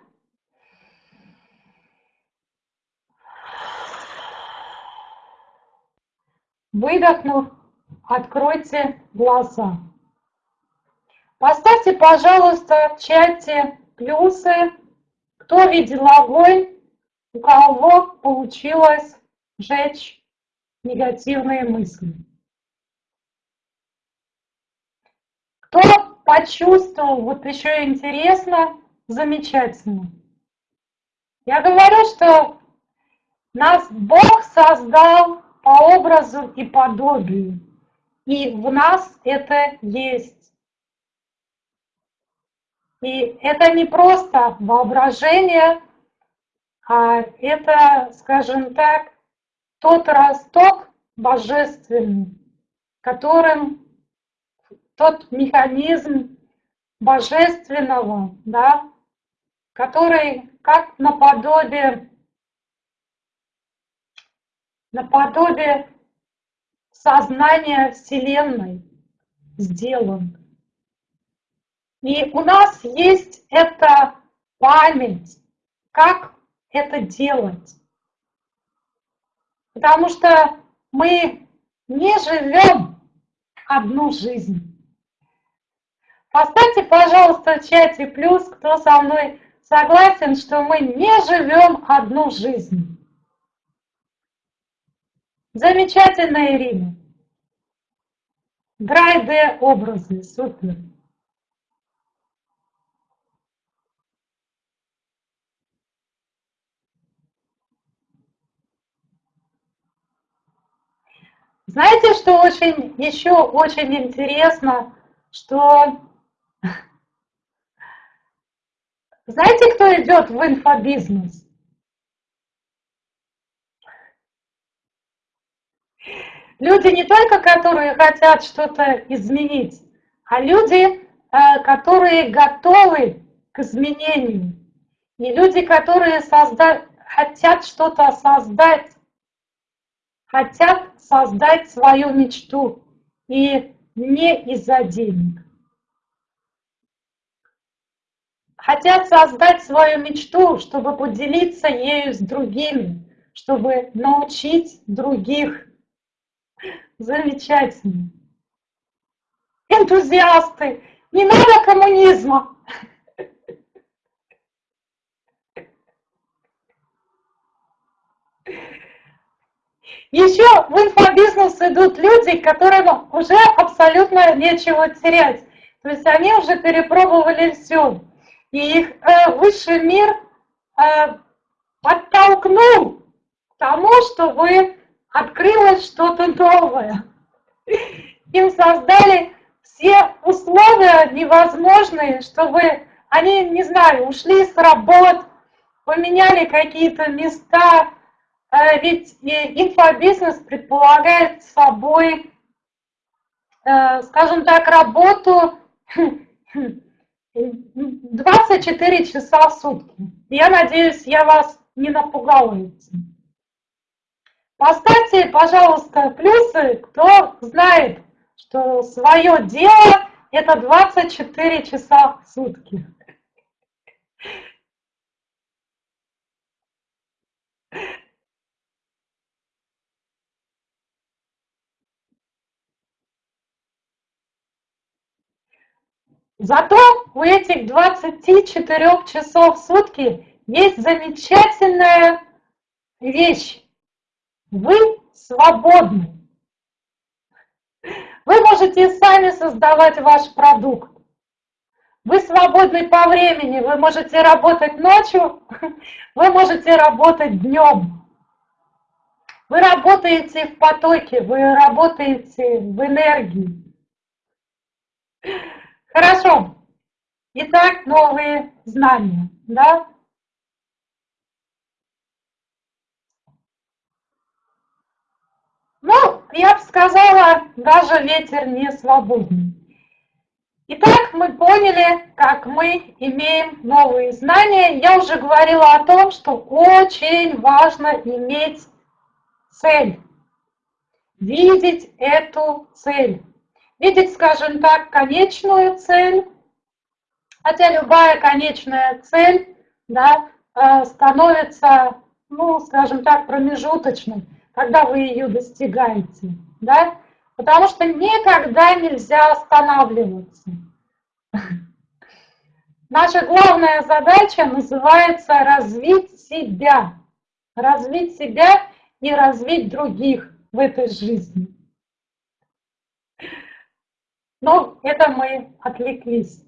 B: Выдохнув, откройте глаза. Поставьте, пожалуйста, в чате плюсы, кто видел огонь, у кого получилось сжечь негативные мысли. Кто почувствовал, вот еще интересно, замечательно. Я говорю, что нас Бог создал по образу и подобию. И в нас это есть. И это не просто воображение, а это, скажем так, тот росток божественный, которым тот механизм божественного, да, который как наподобие наподобие сознания Вселенной сделан. И у нас есть эта память, как это делать. Потому что мы не живем одну жизнь. Поставьте, пожалуйста, в чате плюс, кто со мной согласен, что мы не живем одну жизнь. Замечательно, Ирина. Драйде образы, супер. Знаете, что очень еще очень интересно, что знаете, кто идет в инфобизнес? Люди не только, которые хотят что-то изменить, а люди, э, которые готовы к изменению. И люди, которые созда... хотят что-то создать, хотят создать свою мечту. И не из-за денег. Хотят создать свою мечту, чтобы поделиться ею с другими, чтобы научить других Замечательно. Энтузиасты, не надо коммунизма. Еще в инфобизнес идут люди, которым уже абсолютно нечего терять. То есть они уже перепробовали все. И их э, высший мир э, подтолкнул к тому, чтобы открылось что-то новое. Им создали все условия невозможные, чтобы они, не знаю, ушли с работ, поменяли какие-то места, э, ведь инфобизнес предполагает собой, э, скажем так, работу 24 часа в сутки. Я надеюсь, я вас не напугала этим. Поставьте, пожалуйста, плюсы, кто знает, что свое дело это 24 часа в сутки. Зато у этих 24 часов в сутки есть замечательная вещь. Вы свободны. Вы можете сами создавать ваш продукт. Вы свободны по времени, вы можете работать ночью, вы можете работать днем. Вы работаете в потоке, вы работаете в энергии. Хорошо. Итак, новые знания, да? Ну, я бы сказала, даже ветер не свободный. Итак, мы поняли, как мы имеем новые знания. Я уже говорила о том, что очень важно иметь цель, видеть эту цель. Видеть, скажем так, конечную цель, хотя любая конечная цель да, э, становится, ну, скажем так, промежуточной, когда вы ее достигаете. Да? Потому что никогда нельзя останавливаться. Наша главная задача называется развить себя. Развить себя и развить других в этой жизни. Но это мы отвлеклись.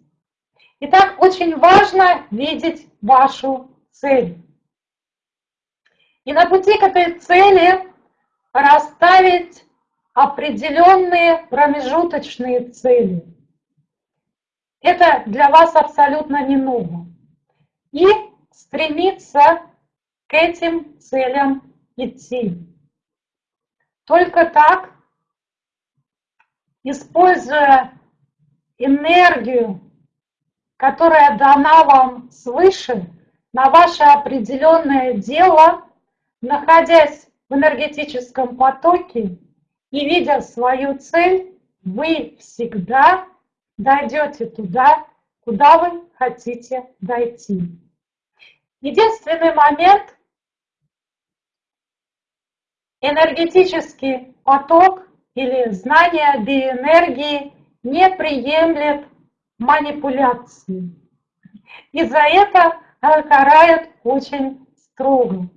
B: Итак, очень важно видеть вашу цель. И на пути к этой цели расставить определенные промежуточные цели. Это для вас абсолютно не ново. И стремиться к этим целям идти. Только так, используя энергию, которая дана вам свыше, на ваше определенное дело, находясь в энергетическом потоке, и видя свою цель, вы всегда дойдете туда, куда вы хотите дойти. Единственный момент, энергетический поток или знание биоэнергии не приемлет манипуляции. И за это карает очень строго.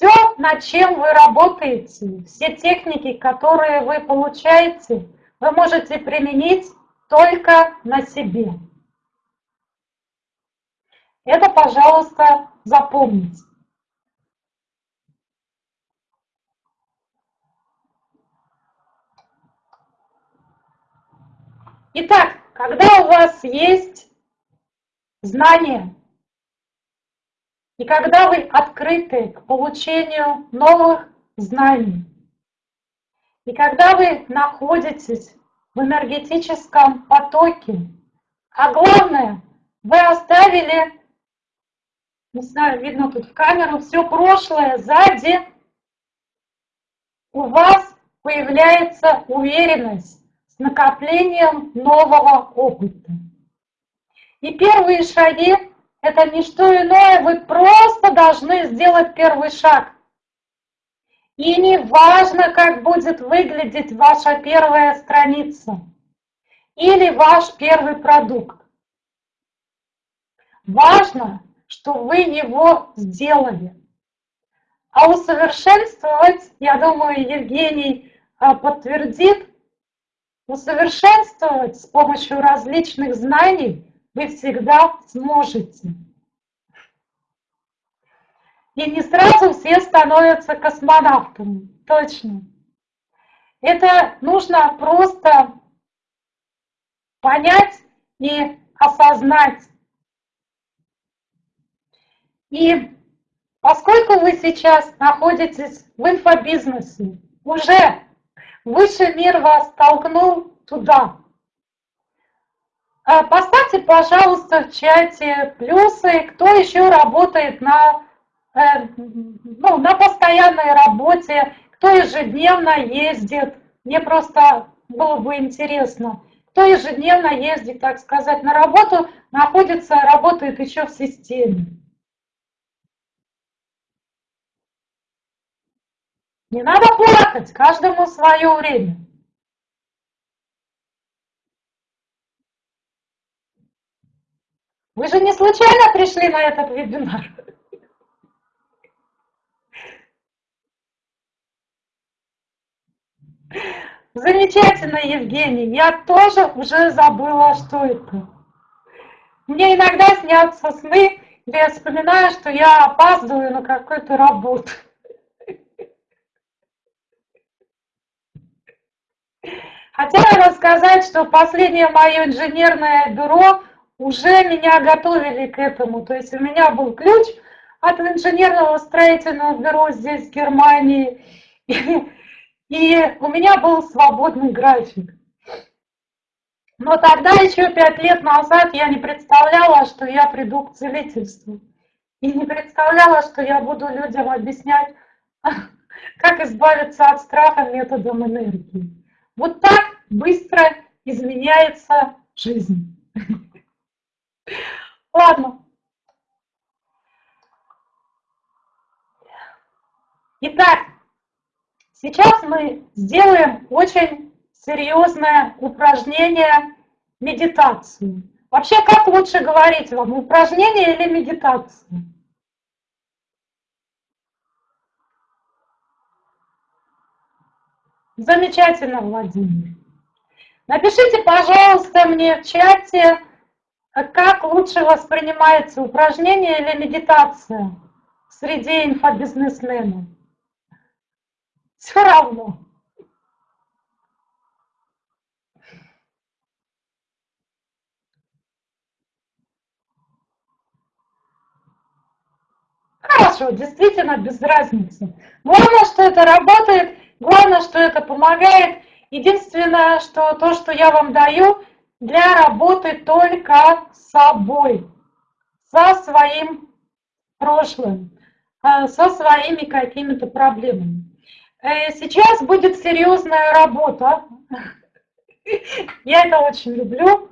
B: Все, над чем вы работаете, все техники, которые вы получаете, вы можете применить только на себе. Это, пожалуйста, запомните. Итак, когда у вас есть знания, и когда вы открыты к получению новых знаний, и когда вы находитесь в энергетическом потоке, а главное, вы оставили, не знаю, видно тут в камеру, все прошлое сзади, у вас появляется уверенность с накоплением нового опыта. И первые шаги это не что иное, вы просто должны сделать первый шаг. И не важно, как будет выглядеть ваша первая страница или ваш первый продукт. Важно, что вы его сделали. А усовершенствовать, я думаю, Евгений а, подтвердит, усовершенствовать с помощью различных знаний вы всегда сможете. И не сразу все становятся космонавтами, точно. Это нужно просто понять и осознать. И поскольку вы сейчас находитесь в инфобизнесе, уже высший мир вас толкнул туда, поставьте, пожалуйста, в чате плюсы, кто еще работает на, э, ну, на постоянной работе, кто ежедневно ездит. Мне просто было бы интересно, кто ежедневно ездит, так сказать, на работу, находится, работает еще в системе. Не надо плакать, каждому свое время. Вы же не случайно пришли на этот вебинар? Замечательно, Евгений. Я тоже уже забыла, что это. Мне иногда снятся сны, где я вспоминаю, что я опаздываю на какую-то работу. Хотя надо сказать, что последнее мое инженерное бюро уже меня готовили к этому. То есть у меня был ключ от инженерного строительного бюро здесь, в Германии. И, И у меня был свободный график. Но тогда, еще пять лет назад, я не представляла, что я приду к целительству. И не представляла, что я буду людям объяснять, как избавиться от страха методом энергии. Вот так быстро изменяется жизнь. Ладно. Итак, сейчас мы сделаем очень серьезное упражнение медитацию. Вообще, как лучше говорить вам, упражнение или медитация? Замечательно, Владимир. Напишите, пожалуйста, мне в чате, как лучше воспринимается упражнение или медитация среди инфобизнесменов. Все равно. Хорошо, действительно без разницы. Главное, что это работает, главное, что это помогает. Единственное, что то, что я вам даю, для работы только с собой, со своим прошлым, э, со своими какими-то проблемами. Э, сейчас будет серьезная работа. Я это очень люблю.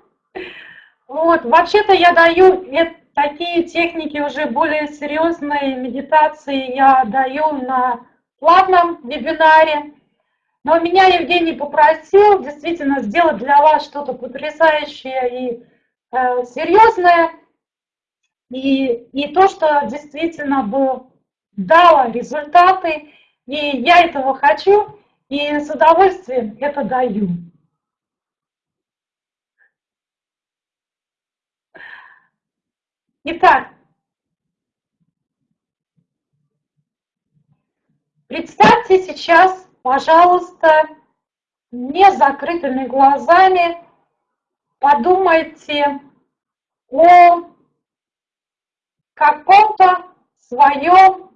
B: Вот, вообще-то я даю такие техники уже более серьезные, медитации я даю на платном вебинаре. Но меня Евгений попросил действительно сделать для вас что-то потрясающее и э, серьезное. И, и то, что действительно бы дало результаты. И я этого хочу, и с удовольствием это даю. Итак, представьте сейчас, пожалуйста, не закрытыми глазами, подумайте о каком-то своем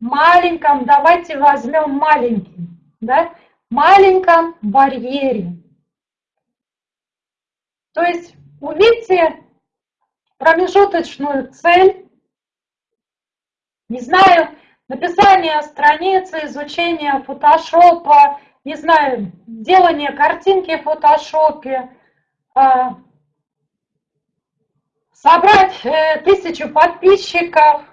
B: маленьком, давайте возьмем маленький, да, маленьком барьере. То есть увидьте промежуточную цель, не знаю, написание страницы, изучение фотошопа, не знаю, делание картинки в фотошопе, а, собрать э, тысячу подписчиков,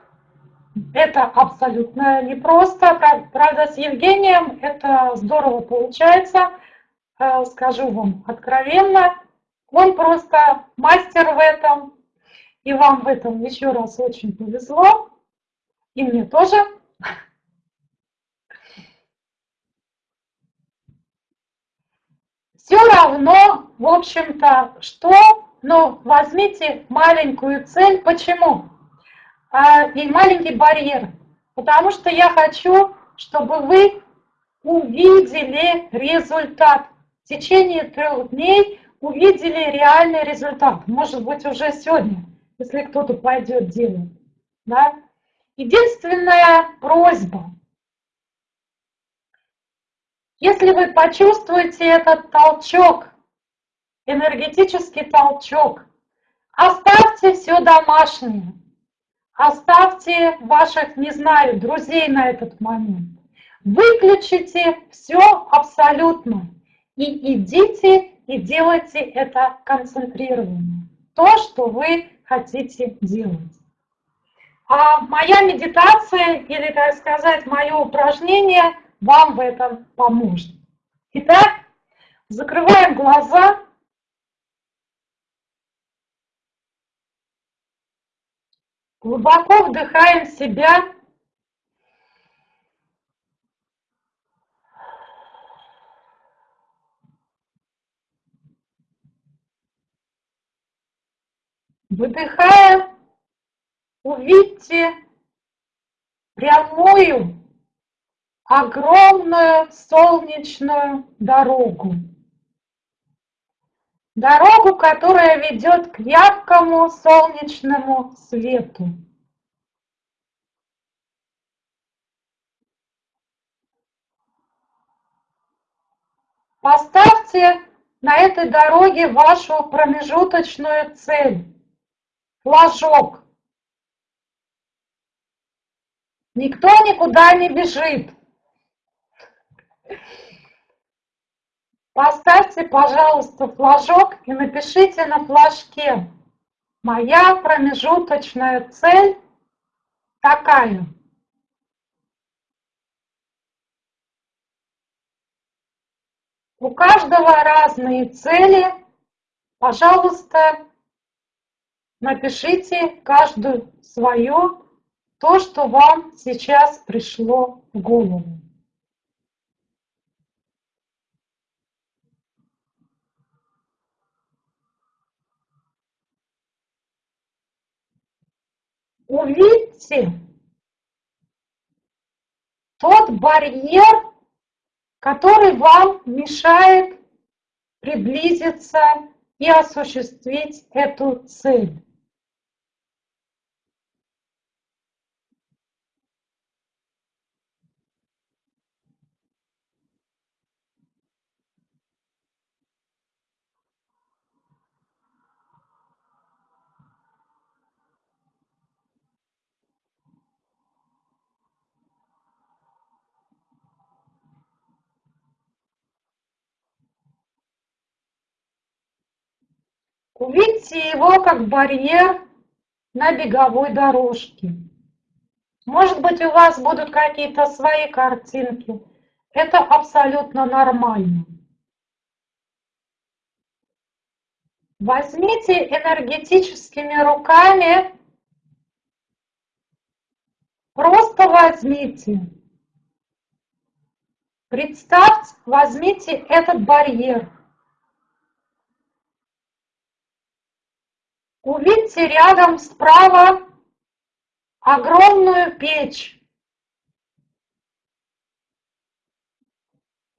B: это абсолютно непросто. Правда, с Евгением это здорово получается, э, скажу вам откровенно. Он просто мастер в этом, и вам в этом еще раз очень повезло. И мне тоже. Все равно, в общем-то, что, но возьмите маленькую цель. Почему? А, и маленький барьер. Потому что я хочу, чтобы вы увидели результат. В течение трех дней увидели реальный результат. Может быть, уже сегодня если кто-то пойдет делать. Да? Единственная просьба. Если вы почувствуете этот толчок, энергетический толчок, оставьте все домашнее. Оставьте ваших, не знаю, друзей на этот момент. Выключите все абсолютно. И идите и делайте это концентрированно. То, что вы хотите делать. А моя медитация, или, так сказать, мое упражнение вам в этом поможет. Итак, закрываем глаза. Глубоко вдыхаем себя. Выдыхая, увидьте прямую, огромную солнечную дорогу. Дорогу, которая ведет к яркому солнечному свету. Поставьте на этой дороге вашу промежуточную цель, флажок. Никто никуда не бежит. Поставьте, пожалуйста, флажок и напишите на флажке «Моя промежуточная цель такая». У каждого разные цели. Пожалуйста, напишите каждую свое, то, что вам сейчас пришло в голову. Увидьте тот барьер, который вам мешает приблизиться и осуществить эту цель. Увидьте его как барьер на беговой дорожке. Может быть, у вас будут какие-то свои картинки. Это абсолютно нормально. Возьмите энергетическими руками, просто возьмите. Представьте, возьмите этот барьер. Увидьте рядом справа огромную печь.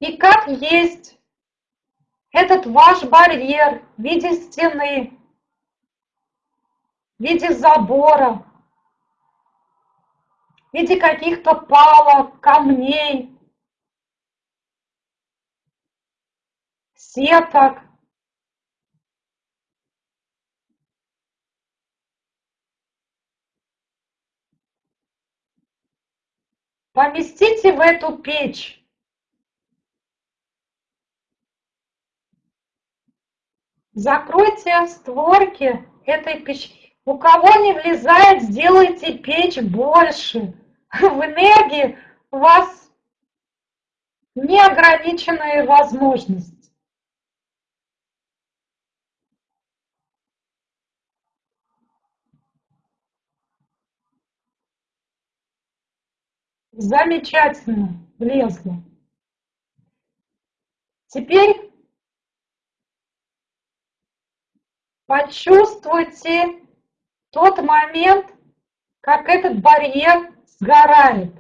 B: И как есть этот ваш барьер в виде стены, в виде забора, в виде каких-то палок, камней, сеток. Поместите в эту печь. Закройте створки этой печи. У кого не влезает, сделайте печь больше. В энергии у вас неограниченные возможности. Замечательно, влезла. Теперь почувствуйте тот момент, как этот барьер сгорает.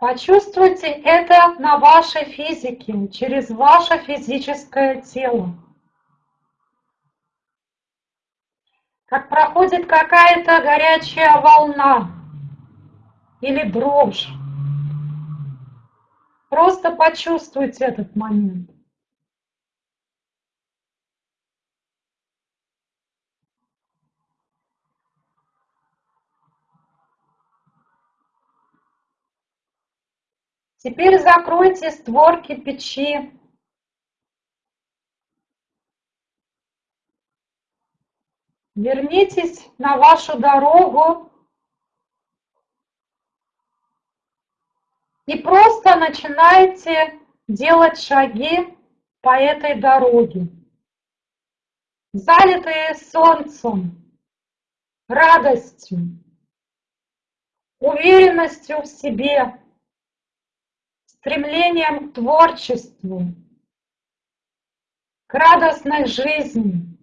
B: Почувствуйте это на вашей физике, через ваше физическое тело. Как проходит какая-то горячая волна или дрожь. Просто почувствуйте этот момент. Теперь закройте створки печи. Вернитесь на вашу дорогу и просто начинайте делать шаги по этой дороге. Залитые солнцем, радостью, уверенностью в себе стремлением к творчеству, к радостной жизни,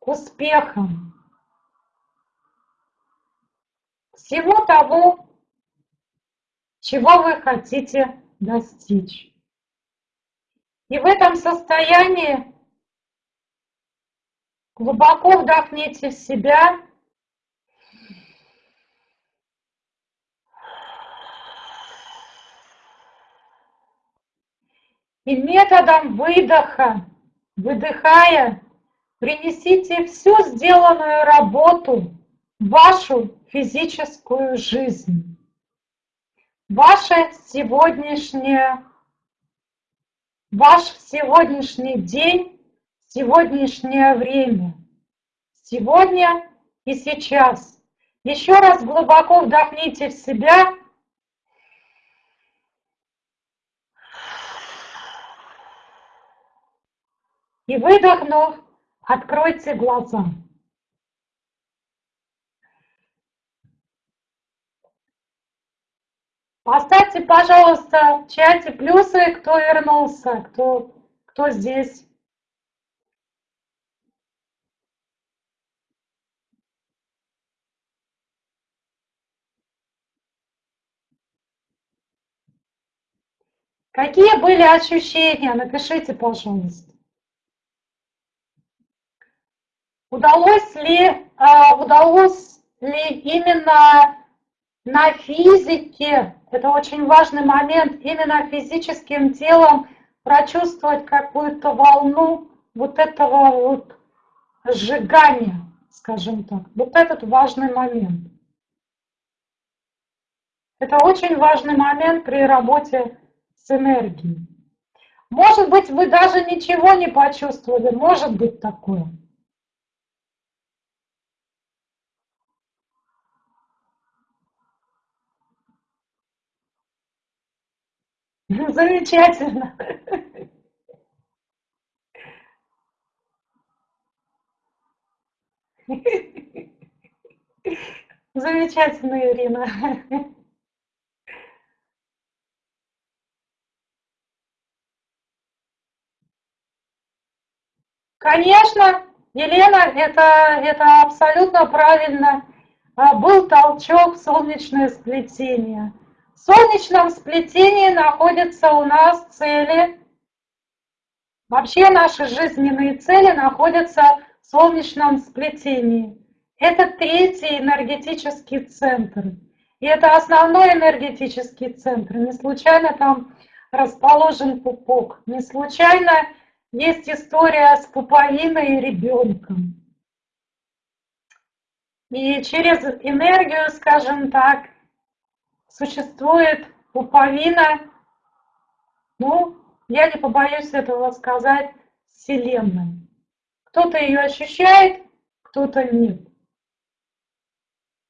B: к успехам, всего того, чего вы хотите достичь. И в этом состоянии глубоко вдохните в себя и методом выдоха, выдыхая, принесите всю сделанную работу в вашу физическую жизнь. Ваше сегодняшнее, ваш сегодняшний день, сегодняшнее время, сегодня и сейчас. Еще раз глубоко вдохните в себя и выдохнув, откройте глаза. Поставьте, пожалуйста, в чате плюсы, кто вернулся, кто, кто здесь. Какие были ощущения? Напишите, пожалуйста. Удалось ли, а, удалось ли именно на физике, это очень важный момент, именно физическим телом прочувствовать какую-то волну вот этого вот сжигания, скажем так. Вот этот важный момент. Это очень важный момент при работе с энергией. Может быть, вы даже ничего не почувствовали, может быть такое. Замечательно. Замечательно, Ирина. Конечно, Елена, это, это абсолютно правильно. А, был толчок солнечное сплетение. Солнечном сплетении находятся у нас цели. Вообще наши жизненные цели находятся в солнечном сплетении. Это третий энергетический центр. И это основной энергетический центр. Не случайно там расположен пупок. Не случайно есть история с пуповиной и ребенком. И через энергию, скажем так, существует пуповина, ну, я не побоюсь этого сказать, Вселенной. Кто-то ее ощущает, кто-то нет.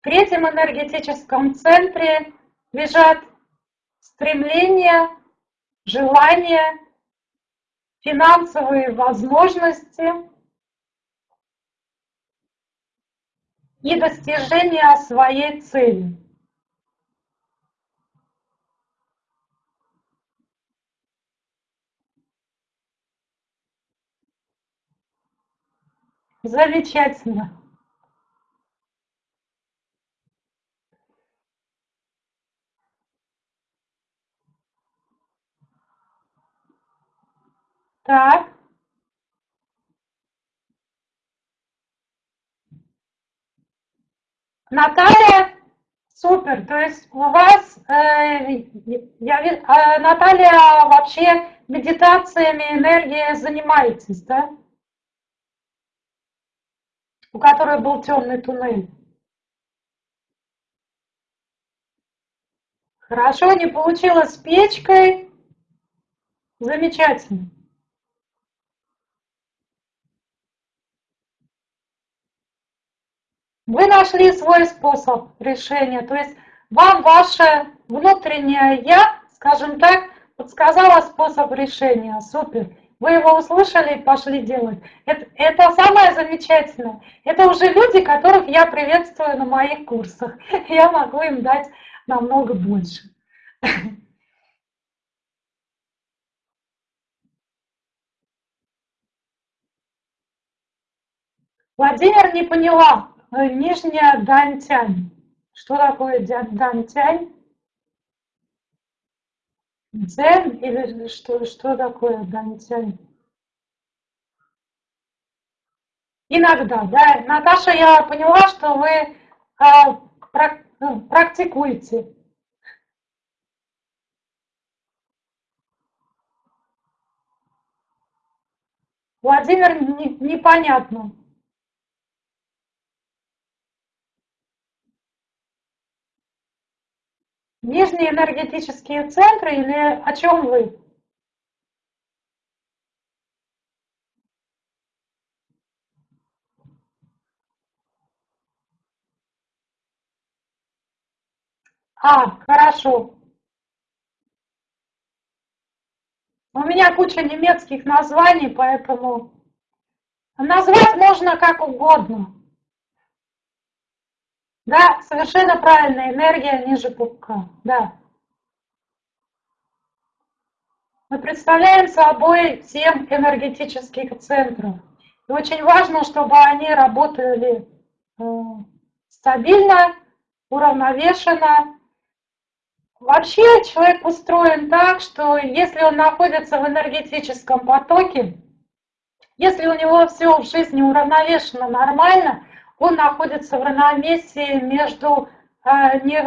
B: В третьем энергетическом центре лежат стремления, желания, финансовые возможности и достижения своей цели. Замечательно. Так. Наталья, супер. То есть у вас, э, я, э, Наталья, вообще медитациями, энергией занимаетесь, да? У которой был темный туннель. Хорошо, не получилось с печкой. Замечательно. Вы нашли свой способ решения, то есть вам ваше внутреннее «я», скажем так, подсказало способ решения. Супер. Вы его услышали и пошли делать. Это, это самое замечательное. Это уже люди, которых я приветствую на моих курсах. Я могу им дать намного больше. Владимир не поняла. Э, Нижняя Дантянь. Что такое Дантянь? Дзен или что, что такое Дантянь? Иногда, да. Наташа, я поняла, что вы ну, практикуете. Владимир, не- непонятно. Нижние энергетические центры или о чем вы? А, хорошо. У меня куча немецких названий, поэтому назвать можно как угодно. Да, совершенно правильно, энергия ниже пупка, да. Мы представляем собой семь энергетических центров. И очень важно, чтобы они работали э, стабильно, уравновешенно. Вообще человек устроен так, что если он находится в энергетическом потоке, если у него все в жизни уравновешено нормально, он находится в равновесии между, э, не,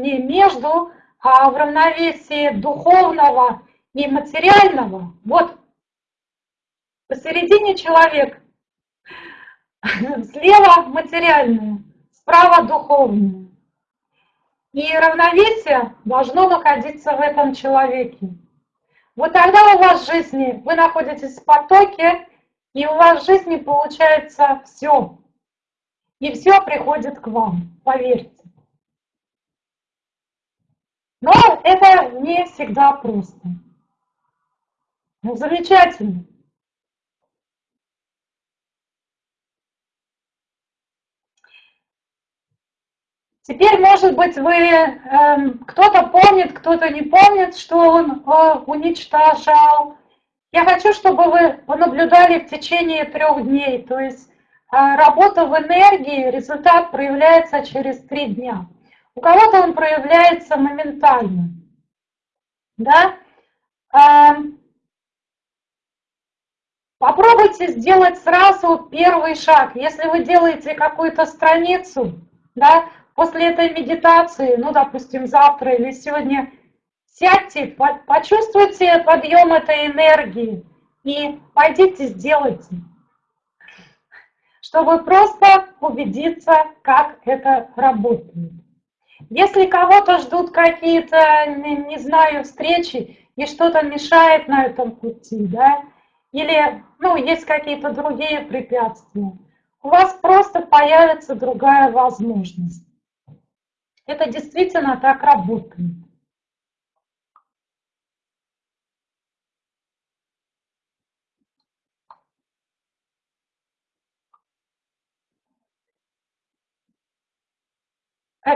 B: не между, а в равновесии духовного и материального. Вот посередине человек, слева материальное, справа духовное. И равновесие должно находиться в этом человеке. Вот тогда у вас в жизни, вы находитесь в потоке, и у вас в жизни получается все. И все приходит к вам, поверьте. Но это не всегда просто. Ну, замечательно. Теперь, может быть, вы э, кто-то помнит, кто-то не помнит, что он э, уничтожал. Я хочу, чтобы вы понаблюдали в течение трех дней. То есть работа в энергии, результат проявляется через три дня. У кого-то он проявляется моментально. Да? Э, попробуйте сделать сразу первый шаг. Если вы делаете какую-то страницу, да, после этой медитации, ну, допустим, завтра или сегодня, сядьте, почувствуйте подъем этой энергии и пойдите сделайте, чтобы просто убедиться, как это работает. Если кого-то ждут какие-то, не знаю, встречи, и что-то мешает на этом пути, да, или, ну, есть какие-то другие препятствия, у вас просто появится другая возможность. Это действительно так работает. Э,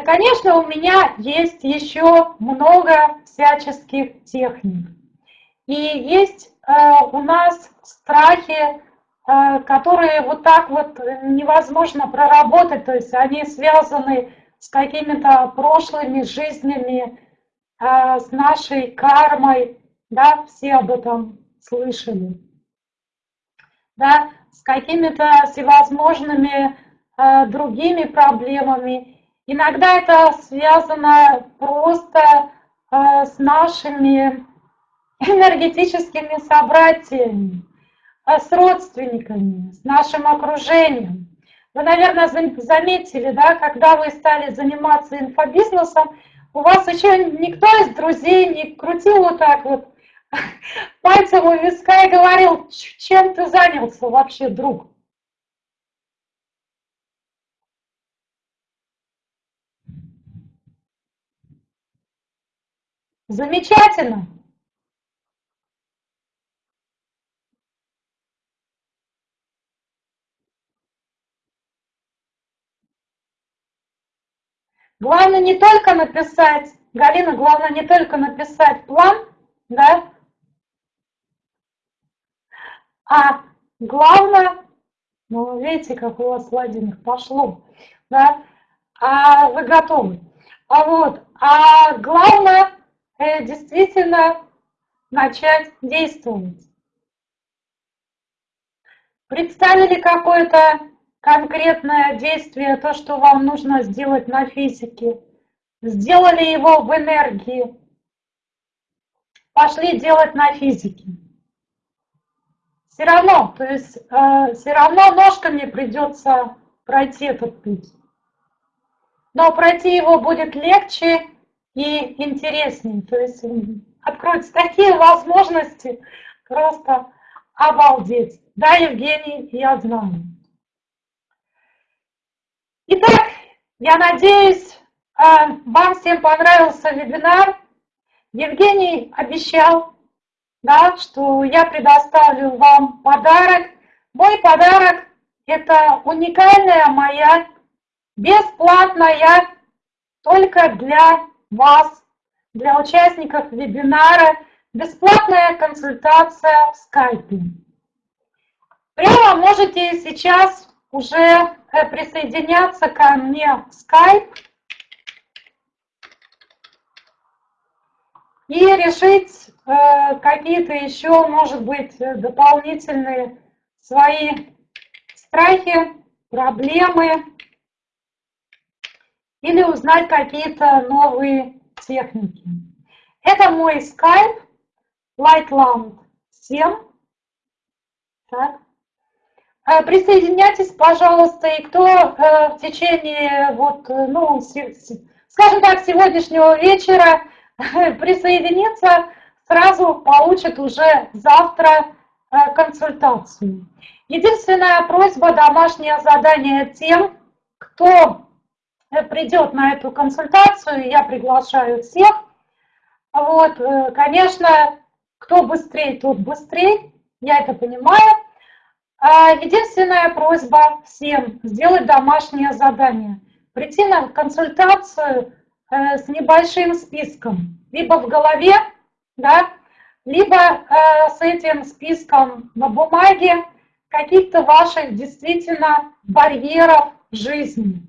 B: конечно, у меня есть еще много всяческих техник. И есть э, у нас страхи, э, которые вот так вот невозможно проработать, то есть они связаны с какими-то прошлыми жизнями, э, с нашей кармой, да, все об этом слышали, да, с какими-то всевозможными э, другими проблемами. Иногда это связано просто э, с нашими энергетическими собратьями, с родственниками, с нашим окружением. Вы, наверное, заметили, да, когда вы стали заниматься инфобизнесом, у вас еще никто из друзей не крутил вот так вот пальцем у виска и говорил, чем ты занялся вообще, друг? Замечательно. Главное не только написать, Галина, главное не только написать план, да, а главное Ну, видите, как у вас ладенько пошло, да? А вы готовы. А вот, а главное действительно начать действовать. Представили какое-то конкретное действие, то, что вам нужно сделать на физике. Сделали его в энергии. Пошли делать на физике. Все равно, то есть э, все равно ножками придется пройти этот путь. Но пройти его будет легче и интереснее. То есть откроются такие возможности, просто обалдеть. Да, Евгений, я знаю. Итак, я надеюсь, э, вам всем понравился вебинар. Евгений обещал, да, что я предоставлю вам подарок. Мой подарок – это уникальная моя, бесплатная, только для вас, для участников вебинара, бесплатная консультация в скайпе. Прямо можете сейчас уже э, присоединяться ко мне в скайп и решить э, какие-то еще, может быть, дополнительные свои страхи, проблемы или узнать какие-то новые техники. Это мой скайп Lightland 7. Так. Э, присоединяйтесь, пожалуйста, и кто э, в течение, вот, ну, скажем так, сегодняшнего вечера присоединиться, сразу получит уже завтра э, консультацию. Единственная просьба, домашнее задание тем, кто э, придет на эту консультацию, я приглашаю всех. Вот, э, конечно, кто быстрее, тот быстрее, я это понимаю. А единственная просьба всем сделать домашнее задание. Прийти на консультацию Э, с небольшим списком, либо в голове, да, либо э, с этим списком на бумаге каких-то ваших действительно барьеров жизни,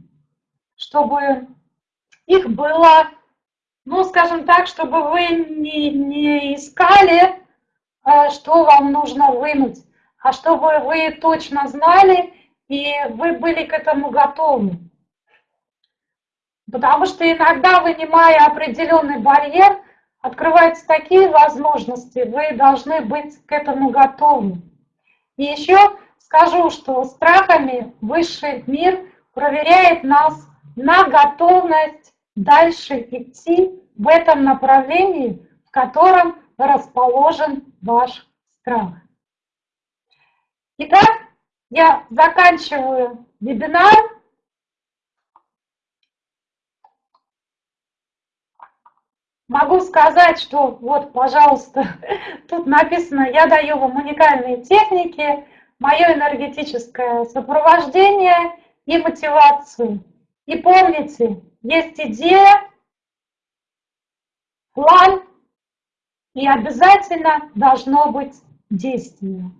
B: чтобы их было, ну, скажем так, чтобы вы не, не искали, э, что вам нужно вынуть, а чтобы вы точно знали и вы были к этому готовы. Потому что иногда, вынимая определенный барьер, открываются такие возможности, вы должны быть к этому готовы. И еще скажу, что страхами высший мир проверяет нас на готовность дальше идти в этом направлении, в котором расположен ваш страх. Итак, я заканчиваю вебинар. Могу сказать, что вот, пожалуйста, тут написано, я даю вам уникальные техники, мое энергетическое сопровождение и мотивацию. И помните, есть идея, план, и обязательно должно быть действие.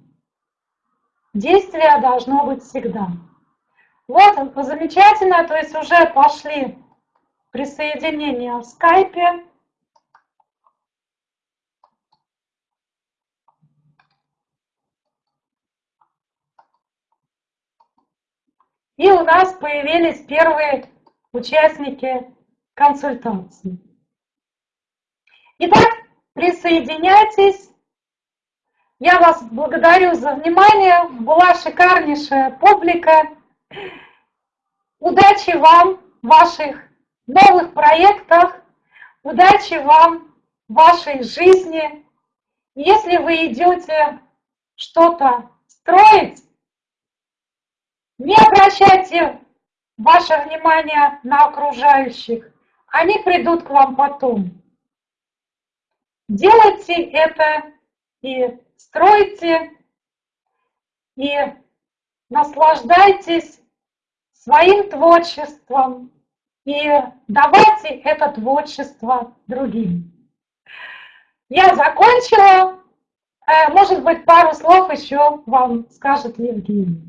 B: Действие должно быть всегда. Вот, замечательно, то есть уже пошли присоединения в скайпе. И у нас появились первые участники консультации. Итак, присоединяйтесь. Я вас благодарю за внимание. Была шикарнейшая публика. Удачи вам в ваших новых проектах. Удачи вам в вашей жизни. Если вы идете что-то строить, не обращайте ваше внимание на окружающих. Они придут к вам потом. Делайте это и стройте, и наслаждайтесь своим творчеством и давайте это творчество другим. Я закончила. Э, может быть, пару слов еще вам скажет Евгений.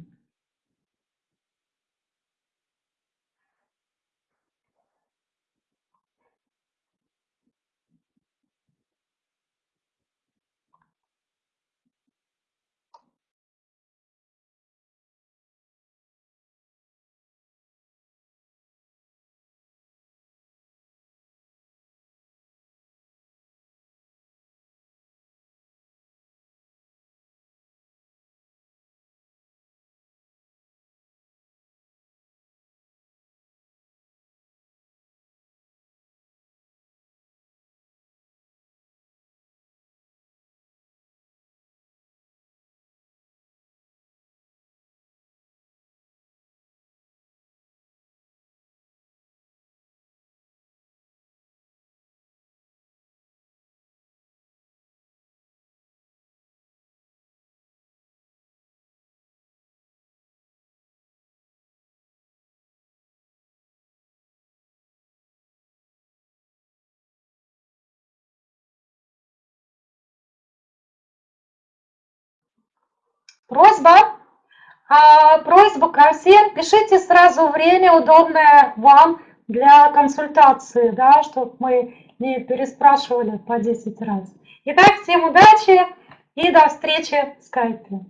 B: Просьба, а, просьба ко всем, пишите сразу время, удобное вам для консультации, да, чтобы мы не переспрашивали по 10 раз. Итак, всем удачи и до встречи в скайпе.